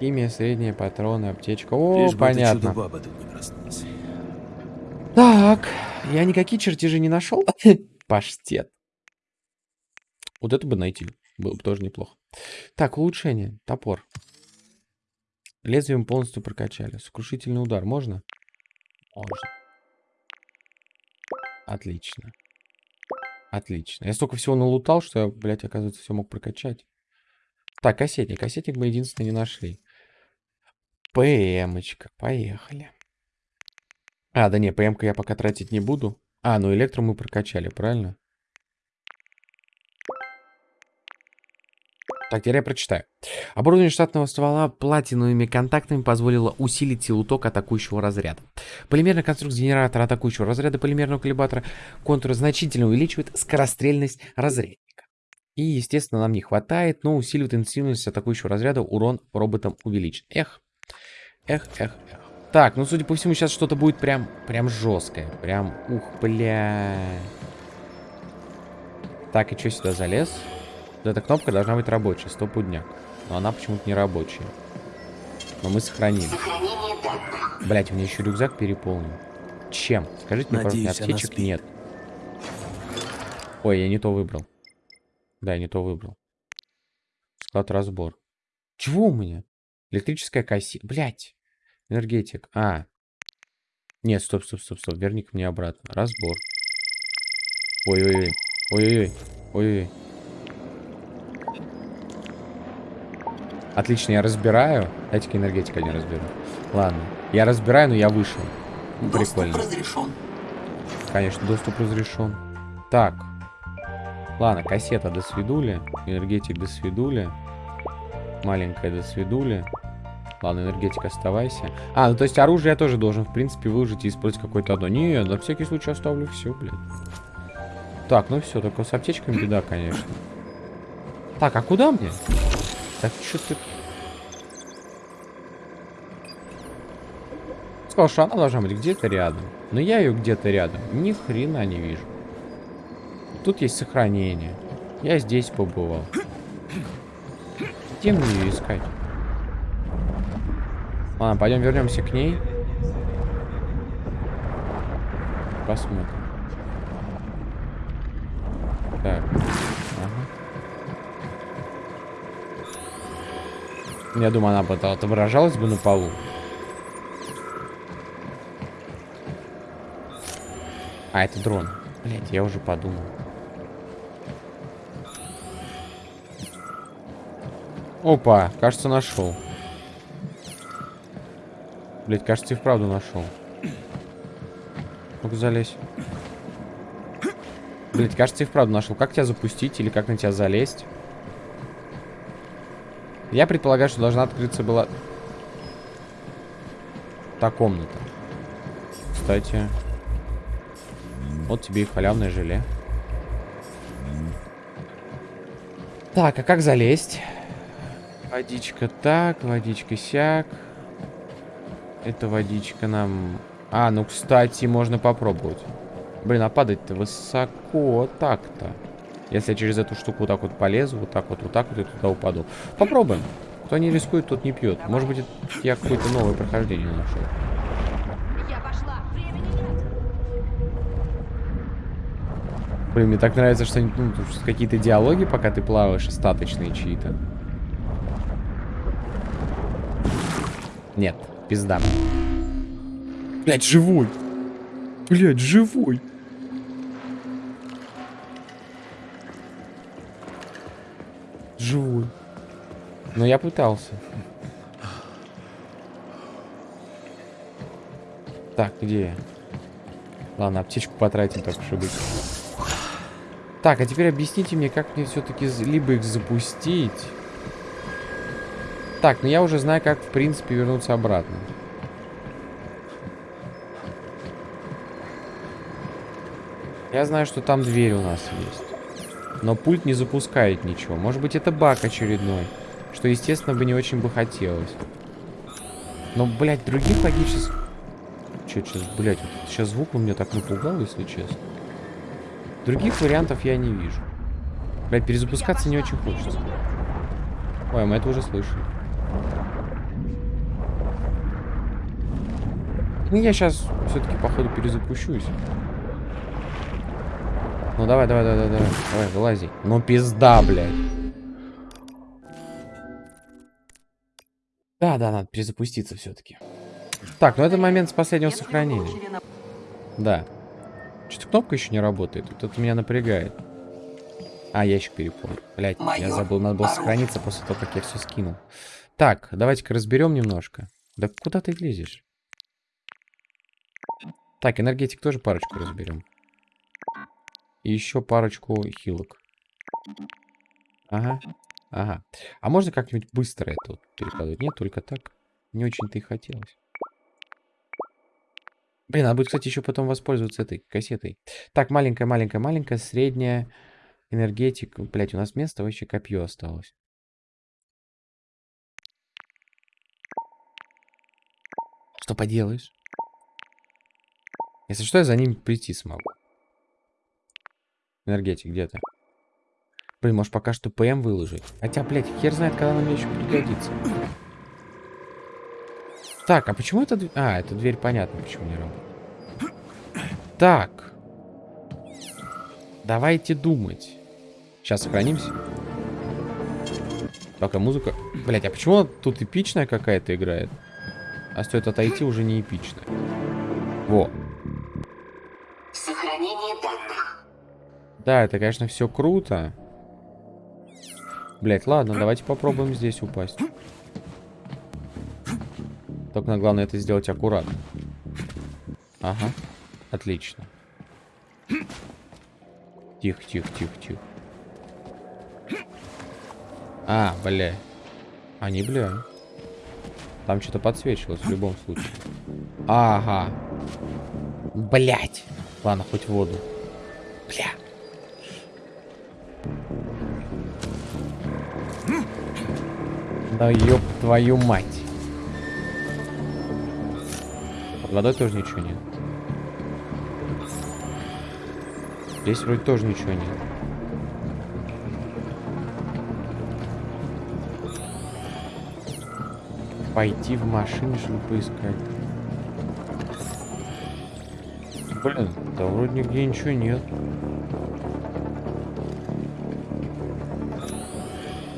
Химия, средняя, патроны, аптечка. О, Лишь понятно. Так, я никакие чертежи не нашел. [laughs] Паштет. Вот это бы найти. Было бы тоже неплохо. Так, улучшение. Топор. Лезвием полностью прокачали. Сокрушительный удар. Можно? Можно. Отлично. Отлично. Я столько всего налутал, что я, блядь, оказывается, все мог прокачать. Так, кассетник. Кассетник мы единственное не нашли. ПМочка. Поехали. А, да не, ПМ-ка я пока тратить не буду. А, ну электро мы прокачали, правильно? Так, теперь я прочитаю. Оборудование штатного ствола платиновыми контактами позволило усилить силу тока атакующего разряда. Полимерная конструкция генератора атакующего разряда полимерного коллибатора контура значительно увеличивает скорострельность разрядника. И, естественно, нам не хватает, но усиливает интенсивность атакующего разряда, урон роботам увеличен. Эх, эх, эх, эх. Так, ну, судя по всему, сейчас что-то будет прям, прям жесткое. Прям, ух, бля. Так, и что сюда залез? Вот эта кнопка должна быть рабочая, стопудняк. Но она почему-то не рабочая. Но мы сохранили. Блять, у меня еще рюкзак переполнен. Чем? Скажите мне, Надеюсь, пожалуйста, аптечек нет. Ой, я не то выбрал. Да, я не то выбрал. Склад разбор. Чего у меня? Электрическая касси... Блять. Энергетик. А. Нет, стоп, стоп, стоп, стоп. Верни ка мне обратно. Разбор. Ой-ой-ой. Ой-ой-ой. Ой-ой. Отлично, я разбираю. Дайте-ка энергетика не разберу. Ладно. Я разбираю, но я вышел. Доступ прикольно. разрешен. Конечно, доступ разрешен. Так. Ладно, кассета до свидули. Энергетик до свидули. Маленькая до свидули. Ладно, энергетик оставайся. А, ну то есть оружие я тоже должен, в принципе, выложить и использовать какое-то одно. Не, на всякий случай оставлю все, блядь. Так, ну все, только с аптечками беда, конечно. Так, а куда мне? Так, что ты... Сказал, что она должна быть где-то рядом. Но я ее где-то рядом ни хрена не вижу. Тут есть сохранение. Я здесь побывал. Где мне ее искать? Ладно, пойдем вернемся к ней. Посмотрим. Так. Ага. Я думаю, она бы отображалась бы на полу. А, это дрон. Блять, я уже подумал. Опа, кажется, нашел. Блять, кажется, и вправду нашел. Ну-ка, залезь. Блять, кажется, и вправду нашел. Как тебя запустить или как на тебя залезть? Я предполагаю, что должна открыться была... Та комната. Кстати. Вот тебе и халявное желе. Так, а как залезть? Водичка так, водичка сяк. Это водичка нам... А, ну, кстати, можно попробовать. Блин, а падать-то высоко так-то. Если я через эту штуку вот так вот полезу, вот так вот, вот так вот и туда упаду. Попробуем. Кто не рискует, тот не пьет. Может быть, я какое-то новое прохождение нашел. Я пошла. Времени нет. Блин, мне так нравится, что, ну, что какие-то диалоги, пока ты плаваешь, остаточные чьи-то. Нет, пизда. Блять, живой. Блять, живой. Живой. Но я пытался. Так, где я? Ладно, аптечку потратим, так и быть. Так, а теперь объясните мне, как мне все-таки либо их запустить. Так, ну я уже знаю, как, в принципе, вернуться обратно. Я знаю, что там дверь у нас есть. Но пульт не запускает ничего. Может быть, это баг очередной. Что, естественно, бы не очень бы хотелось. Но, блядь, других логических... Че, сейчас, блядь, вот сейчас звук у меня так напугал, если честно. Других вариантов я не вижу. Блядь, перезапускаться не очень хочется. Ой, мы это уже слышали. Ну, я сейчас все-таки, походу, перезапущусь. Ну, давай, давай, давай, давай, давай, вылази. Ну, пизда, блядь. Да, да, надо перезапуститься все-таки. Так, ну это момент с последнего сохранения. Да. Что-то кнопка еще не работает. Вот это меня напрягает. А, ящик переполнен. Блять, я забыл, надо было сохраниться после того, как я все скинул. Так, давайте-ка разберем немножко. Да куда ты лезешь? Так, энергетик тоже парочку разберем. И еще парочку хилок. Ага, ага. А можно как-нибудь быстро это вот перекладывать? Нет, только так. Не очень-то и хотелось. Блин, надо будет, кстати, еще потом воспользоваться этой кассетой. Так, маленькая, маленькая, маленькая, средняя. Энергетик. Блять, у нас место вообще копье осталось. Что поделаешь? Если что, я за ним прийти смогу. Энергетик, где ты? Блин, может пока что ПМ выложить? Хотя, блядь, хер знает, когда она мне еще пригодится. Так, а почему дверь... А, эта дверь понятно, почему не работает. Так. Давайте думать. Сейчас сохранимся. Только музыка... Блять, а почему тут эпичная какая-то играет? А стоит отойти, уже не эпичная. Во. Да, это, конечно, все круто. Блять, ладно, давайте попробуем здесь упасть. Только главное это сделать аккуратно. Ага. Отлично. Тихо, тихо, тихо, тихо. А, бля. Они, бля. Там что-то подсвечивалось в любом случае. Ага. Блять. Ладно, хоть воду. Бля. Да ёб твою мать. Под водой тоже ничего нет. Здесь вроде тоже ничего нет. Пойти в машине, чтобы поискать. Блин, да вроде нигде ничего нет.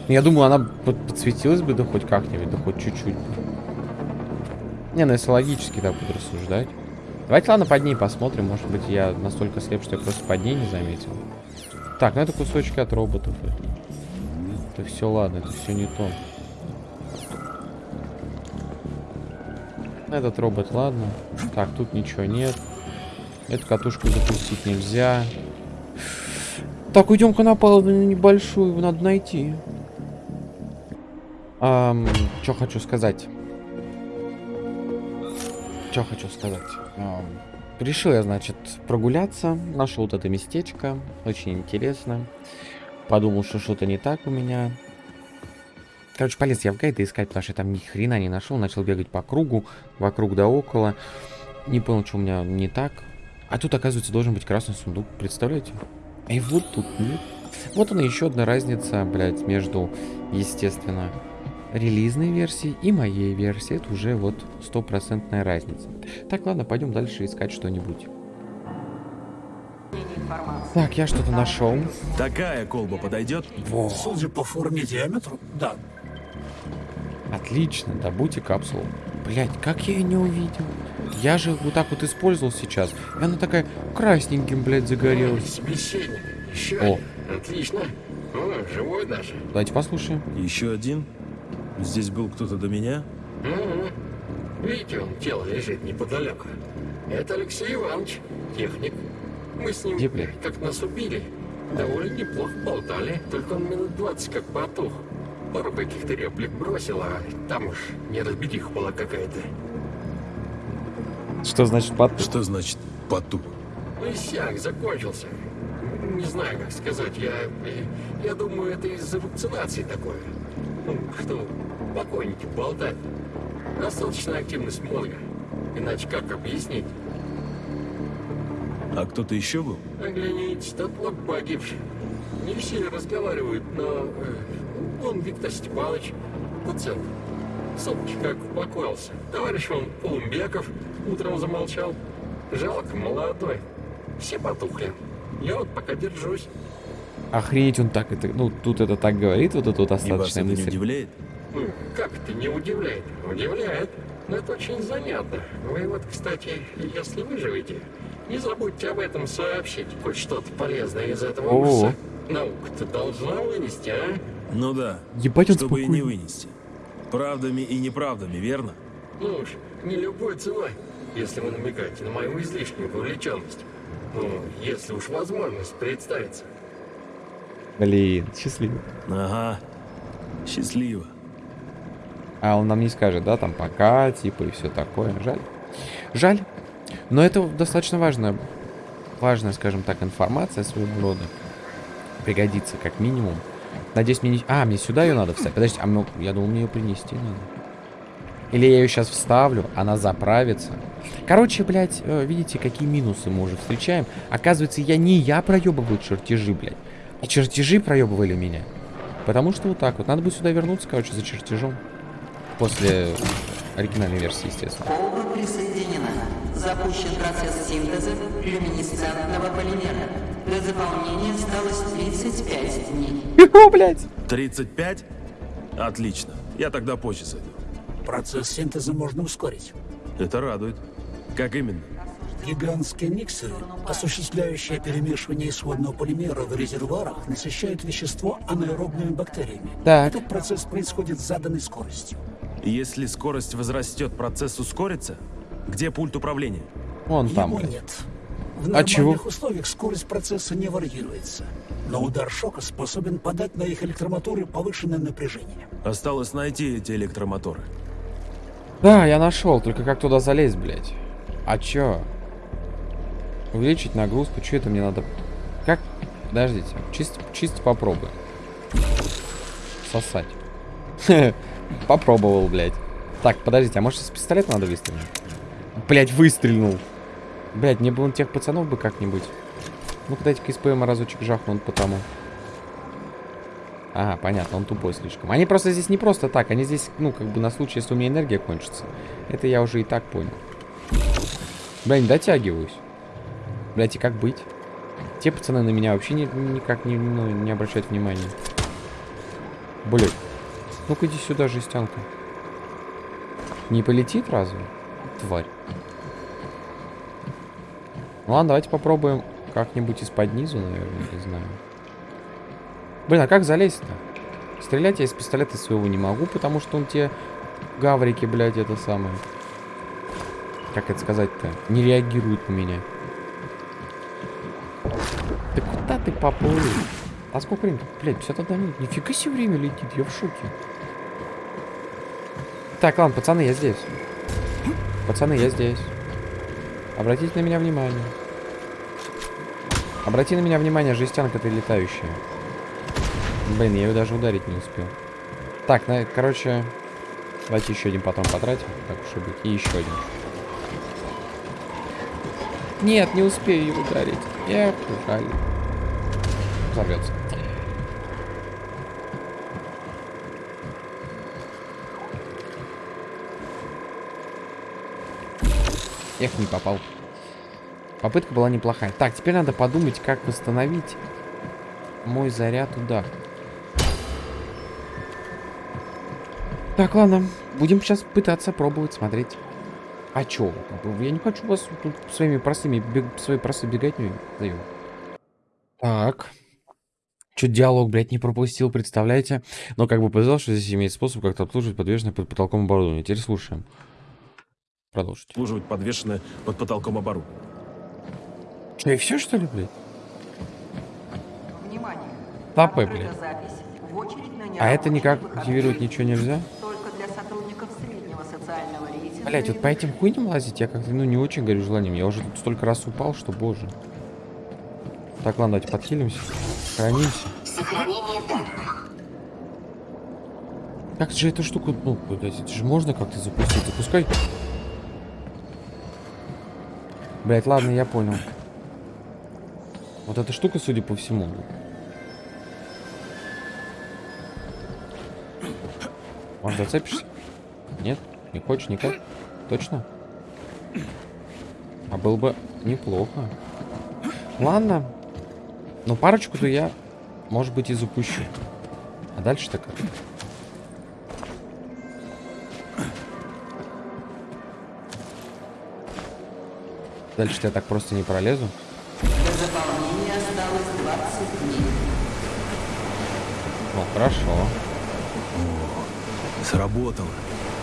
Я думаю, она под подсветилась бы, да хоть как-нибудь, да хоть чуть-чуть. Не, ну если логически так буду рассуждать. Давайте, ладно, под ней посмотрим. Может быть, я настолько слеп, что я просто под ней не заметил. Так, ну это кусочки от роботов. Это все, ладно, это все не то. Этот робот, ладно. Так, тут ничего нет. Эту катушку запустить нельзя. Так, уйдем-ка на палубу небольшую, надо найти. Эм, что хочу сказать? Что хочу сказать? Эм, решил я, значит, прогуляться. Нашел вот это местечко. Очень интересно. Подумал, что что-то не так у меня. Короче, полез я в гайды искать, потому что я там ни хрена не нашел. Начал бегать по кругу, вокруг да около. Не понял, что у меня не так. А тут, оказывается, должен быть красный сундук. Представляете? И вот тут нет. Вот она еще одна разница, блядь, между, естественно, релизной версией и моей версией. Это уже вот стопроцентная разница. Так, ладно, пойдем дальше искать что-нибудь. Так, я что-то нашел. Такая колба подойдет? Во, Судя по форме и диаметру, да. отлично, добудьте капсулу. Блять, как я ее не увидел? Я же вот так вот использовал сейчас. И она такая красненьким, блядь, загорелась. О. Отлично. О, живой даже. Давайте послушаем. Еще один? Здесь был кто-то до меня? Угу. Видите, он тело лежит неподалеку. Это Алексей Иванович, техник. Мы с ним блядь? как нас убили. Довольно неплохо болтали, только он минут 20 как потух. Пару каких-то реплик бросил, а там уж неразбериха была какая-то. Что значит под... Что значит потух? Ну и сяк, закончился. Не знаю, как сказать, я... Я думаю, это из-за вакцинации такое. Ну, что покойники болтают. Достаточная активность мозга. Иначе как объяснить? А кто-то еще был? Огляните, тот лоб погибший. Не все разговаривают, но... э, он Виктор Степанович, пациент. Сопки как упокоился. Товарищ он Полумбеков утром замолчал. Жалко, молодой. Все потухли. Я вот пока держусь. Охренеть он так это... Ну, тут это так говорит, вот эта вот И вас остаточная это не мысль. удивляет? Ну, как это не удивляет? Удивляет. Но это очень занятно. Вы вот, кстати, если выживете, не забудьте об этом сообщить. Хоть что-то полезное из этого ужаса. Наука-то должна вынести, а? Ну да. Ебать, он Чтобы и не вынести. Правдами и неправдами, верно? Ну уж, не любой ценой, если вы намекаете на мою излишнюю вовлеченность. Ну, если уж возможность представится. Блин, счастливо. Ага. Счастливо. А он нам не скажет, да, там пока, типа, и все такое. Жаль. Жаль. Но это достаточно важная, важная, скажем так, информация своего рода. Пригодится, как минимум. Надеюсь, мне не... А, мне сюда ее надо вставить. Подождите, а мне- я думал, мне ее принести надо. Или я ее сейчас вставлю, она заправится. Короче, блядь, э, видите, какие минусы мы уже встречаем. Оказывается, я не я проебываю чертежи, блядь. А чертежи проебывали меня. Потому что вот так вот. Надо будет сюда вернуться, короче, за чертежом. После оригинальной версии, естественно. Колба присоединена. Запущен процесс синтеза люминесцентного полимера. До заполнения осталось 35 дней. О, блядь. 35? Отлично. Я тогда позже зайду. Процесс синтеза можно ускорить. Это радует. Как именно? Гигантские миксеры, осуществляющие перемешивание исходного полимера в резервуарах, насыщают вещество анаэробными бактериями. Так. Этот процесс происходит с заданной скоростью. Если скорость возрастет, процесс ускорится? Где пульт управления? Вон там, Его нет. В А нормальных чего? условиях скорость процесса не варьируется. Но удар шока способен подать на их электромоторы повышенное напряжение. Осталось найти эти электромоторы. Да, я нашел, только как туда залезть, блядь? А чё? Увеличить нагрузку, что это мне надо? Как? Подождите, чисто, чисто попробуем. Сосать. [laughs] Попробовал, блядь. Так, подождите, а может с пистолета надо выстрелить? Блядь, выстрелил. Блядь, мне бы он тех пацанов бы как-нибудь. Ну-ка дайте-ка из разочек жахнут потому. Ага, понятно, он тупой слишком. Они просто здесь не просто так, они здесь, ну, как бы на случай, если у меня энергия кончится. Это я уже и так понял. Бля, не дотягиваюсь. Блять, и как быть? Те пацаны на меня вообще ни- никак не, ну, не обращают внимания. Блять. Ну-ка иди сюда, жестянка. Не полетит разве? Тварь. Ладно, давайте попробуем как-нибудь из-под низу, наверное, не знаю. Блин, а как залезть-то? Стрелять я из пистолета своего не могу, потому что он те гаврики, блядь, это самое. Как это сказать-то? Не реагирует на меня. Да куда ты поплыл? А сколько времени? Блядь, 51 минут. Нифига себе время летит, я в шоке. Так, ладно, пацаны, я здесь. Пацаны, я здесь. Обратите на меня внимание. Обрати на меня внимание, жестянка ты летающая. Блин, я ее даже ударить не успел. Так, на, короче, давайте еще один потом потратим, так уж и быть. И еще один. Нет, не успею его ударить. Эх, жаль. Взорвется. Эх, не попал. Попытка была неплохая. Так, теперь надо подумать, как восстановить мой заряд удар. Так, ладно. Будем сейчас пытаться пробовать, смотреть. А чё? Я не хочу вас тут своими простыми, бег... своей простой беготней даю. Так. Чё диалог, блядь, не пропустил, представляете? Но как бы повезло, что здесь имеет способ как-то обслуживать подвешенное под потолком оборудование. Теперь слушаем. Продолжите. Обслуживать подвешенное под потолком оборудование. Что, и все, что ли, блядь? Внимание. Тапы, Открыта блядь. А это никак активировать ничего нельзя? Только для сотрудников среднего социального рейтинга. Блять, вот по этим хуйням лазить я как-то, ну, не очень горю желанием. Я уже тут столько раз упал, что, боже. Так, ладно, давайте подхилимся. Хранимся. Как же эту штуку, ну, блядь, это же можно как-то запустить. Запускай. Блять, ладно, я понял. Вот эта штука, судя по всему. Может, зацепишься? Нет? Не хочешь никак? Точно? А было бы неплохо. Ладно. Ну, парочку-то я, может быть, и запущу. А дальше-то как? Дальше-то я так просто не пролезу. До заполнения осталось 20 дней. Ну, хорошо. Сработало.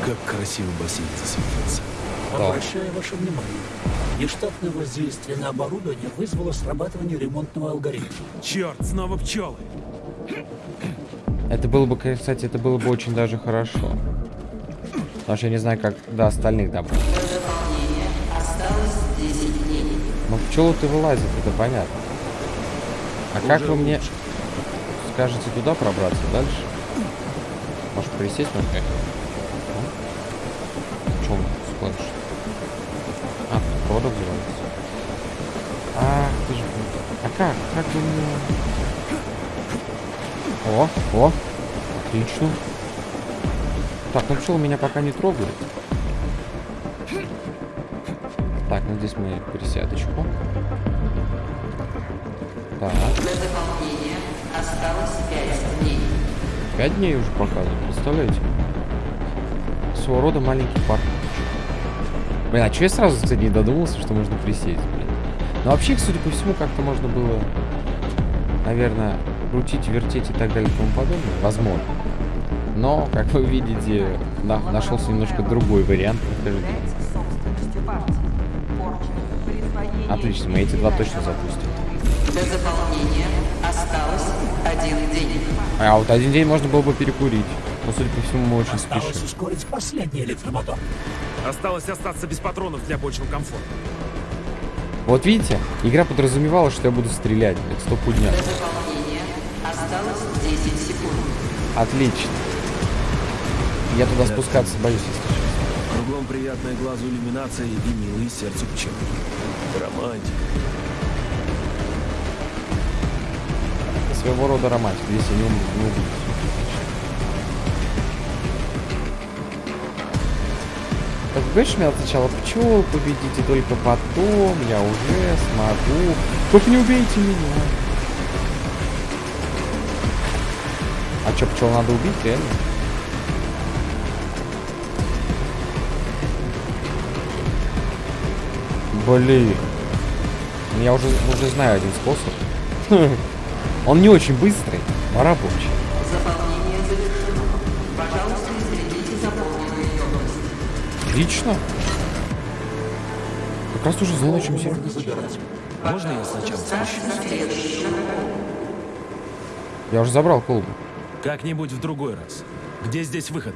Как красиво бассейн засветился. Да. Обращаю ваше внимание. Нештатное воздействие на оборудование вызвало срабатывание ремонтного алгоритма. Черт, снова пчелы. Это было бы, кстати, это было бы очень даже хорошо. Потому что я не знаю, как до остальных добраться. Пчелы-то вылазят, это понятно. А как вы мне скажете туда пробраться дальше? Может, присесть на какая Чем склонишь? А, тут проводок взрывается. Ах, ты же... А как? Как бы мне... О, о, отлично. Так, ну пчелы меня пока не трогают. Так, ну здесь мы пересядочку. Так. До заполнения осталось 5 дней. Пять дней уже показывают, представляете? Своего рода маленький парк. Блин, а что я сразу, кстати, не додумался, что можно присесть, блин? Но вообще, судя по всему, как-то можно было, наверное, крутить, вертеть и так далее и тому подобное. Возможно. Но, как вы видите, на, нашелся немножко другой вариант прохождения. Отлично, мы эти два точно запустим. До заполнения осталось один день. А вот один день можно было бы перекурить. Но, судя по всему, мы очень Осталось спешим. ускорить последний электромотор. Осталось остаться без патронов для бочного комфорта. Вот видите, игра подразумевала, что я буду стрелять, блядь, стопудня. До заполнения осталось 10 секунд. Отлично. Я туда спускаться боюсь, если честно. Кругом приятная глазу иллюминация и милые сердцу пчелы. Романтика. Это своего рода романтик. Здесь я не, убедюсь. Так, говоришь, мне сначала пчел победите, только потом я уже смогу. Только не убейте меня. А что, пчел надо убить, реально? Блин. Я уже, уже знаю один способ. [laughs] Он не очень быстрый, но рабочий. Заполнение завершено. Пожалуйста, извлеките заполненную емкость. Отлично. Как раз уже знаю, на чем забирать. Можно я сначала спущусь? Я уже забрал колбу. Как-нибудь в другой раз. Где здесь выход?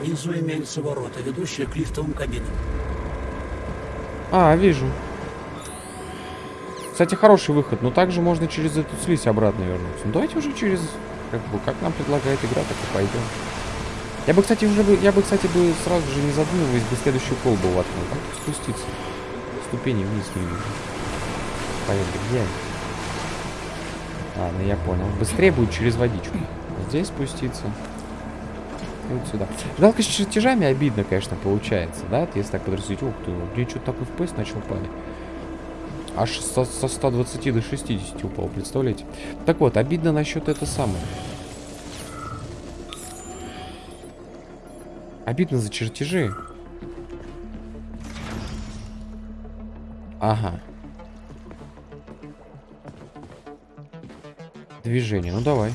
Внизу имеются ворота, ведущие к лифтовым кабинам. А, вижу. Кстати, хороший выход, но также можно через эту слизь обратно вернуться. Ну давайте уже через, как бы, как нам предлагает игра, так и пойдем. Я бы, кстати, уже бы, я бы, кстати, бы сразу же не задумываясь бы следующую колбу воткнул. Как спуститься? Ступени вниз не вижу. Поехали, где? Ладно, я понял. Быстрее будет через водичку. Здесь спуститься. Вот сюда. Жалко, с чертежами обидно, конечно, получается, да? Если так подразумевать, ух ты, мне что-то такой FPS начал падать. Аж со, со 120 до 60 упал, представляете? Так вот, обидно насчет это самое. Обидно за чертежи. Ага. Движение, ну давай.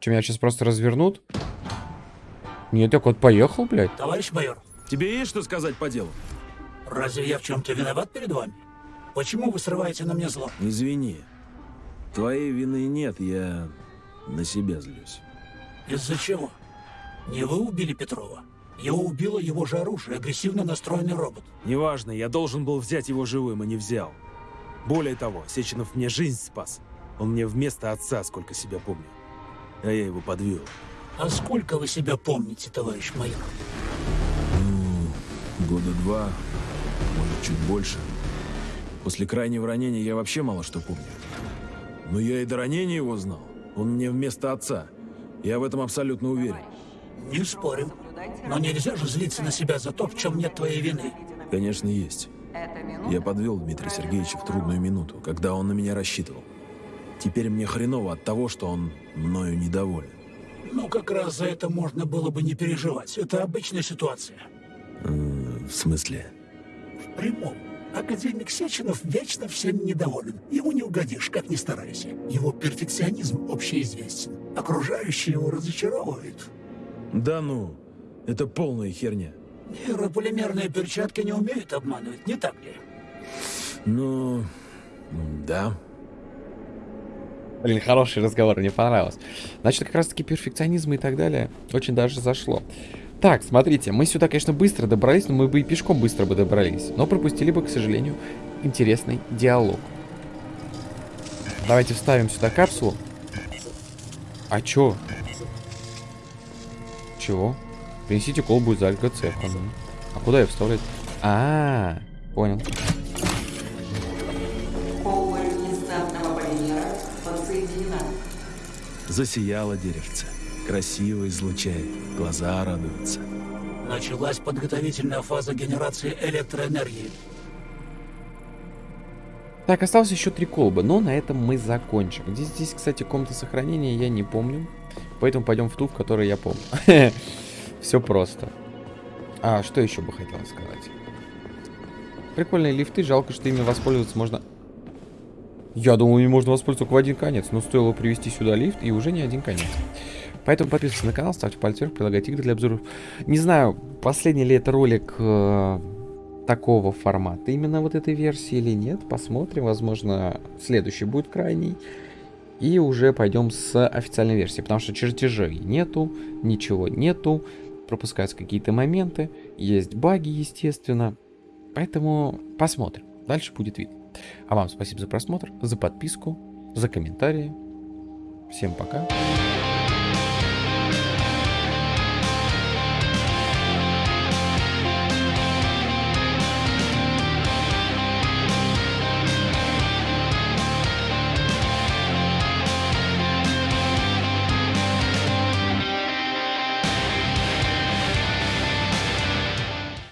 Чем меня сейчас просто развернут? Нет, так вот поехал, блядь. Товарищ майор, Тебе есть что сказать по делу? разве я в чем-то виноват перед вами? Почему вы срываете на мне зло? Извини. Твоей вины нет, я на себя злюсь. Из-за чего? Не вы убили Петрова. Его убило его же оружие, агрессивно настроенный робот. Неважно, я должен был взять его живым, и не взял. Более того, Сеченов мне жизнь спас. Он мне вместо отца, сколько себя помню. А я его подвел. А сколько вы себя помните, товарищ майор? Года два, может, чуть больше. После крайнего ранения я вообще мало что помню. Но я и до ранения его знал. Он мне вместо отца. Я в этом абсолютно уверен. Не спорю. Но нельзя же злиться на себя за то, в чем нет твоей вины. Конечно, есть. Я подвел Дмитрия Сергеевича в трудную минуту, когда он на меня рассчитывал. Теперь мне хреново от того, что он мною недоволен. Ну, как раз за это можно было бы не переживать. Это обычная ситуация. М, В смысле? В прямом. Академик Сеченов вечно всем недоволен. Ему не угодишь, как ни старайся. Его перфекционизм общеизвестен. Окружающие его разочаровывают. Да ну, это полная херня. Нейрополимерные перчатки не умеют обманывать, не так ли? Ну, да. Блин, хороший разговор, мне понравилось. Значит, как раз таки перфекционизм и так далее очень даже зашло. Так, смотрите, мы сюда, конечно, быстро добрались, но мы бы и пешком быстро бы добрались. Но пропустили бы, к сожалению, интересный диалог. Давайте вставим сюда капсулу. А чё? Чего? Принесите колбу из ну. А куда ее вставлять? А, -а, -а понял. Засияло деревце. Красиво излучает. Глаза радуются. Началась подготовительная фаза генерации электроэнергии. Так, осталось еще три колбы, но на этом мы закончим. Здесь, здесь, кстати, комната сохранения я не помню. Поэтому пойдем в ту, в которой я помню. [laughs] Все просто. А, что еще бы хотел сказать? Прикольные лифты, жалко, что ими воспользоваться можно... Я думал, ими можно воспользоваться только в один конец, но стоило привести сюда лифт, и уже не один конец. Поэтому подписывайтесь на канал, ставьте пальцы вверх, прилагайте игры для обзоров. Не знаю, последний ли это ролик э, такого формата, именно вот этой версии или нет. Посмотрим, возможно, следующий будет крайний. И уже пойдем с официальной версии, потому что чертежей нету, ничего нету, пропускаются какие-то моменты, есть баги, естественно. Поэтому посмотрим, дальше будет видно. А вам спасибо за просмотр, за подписку, за комментарии. Всем пока.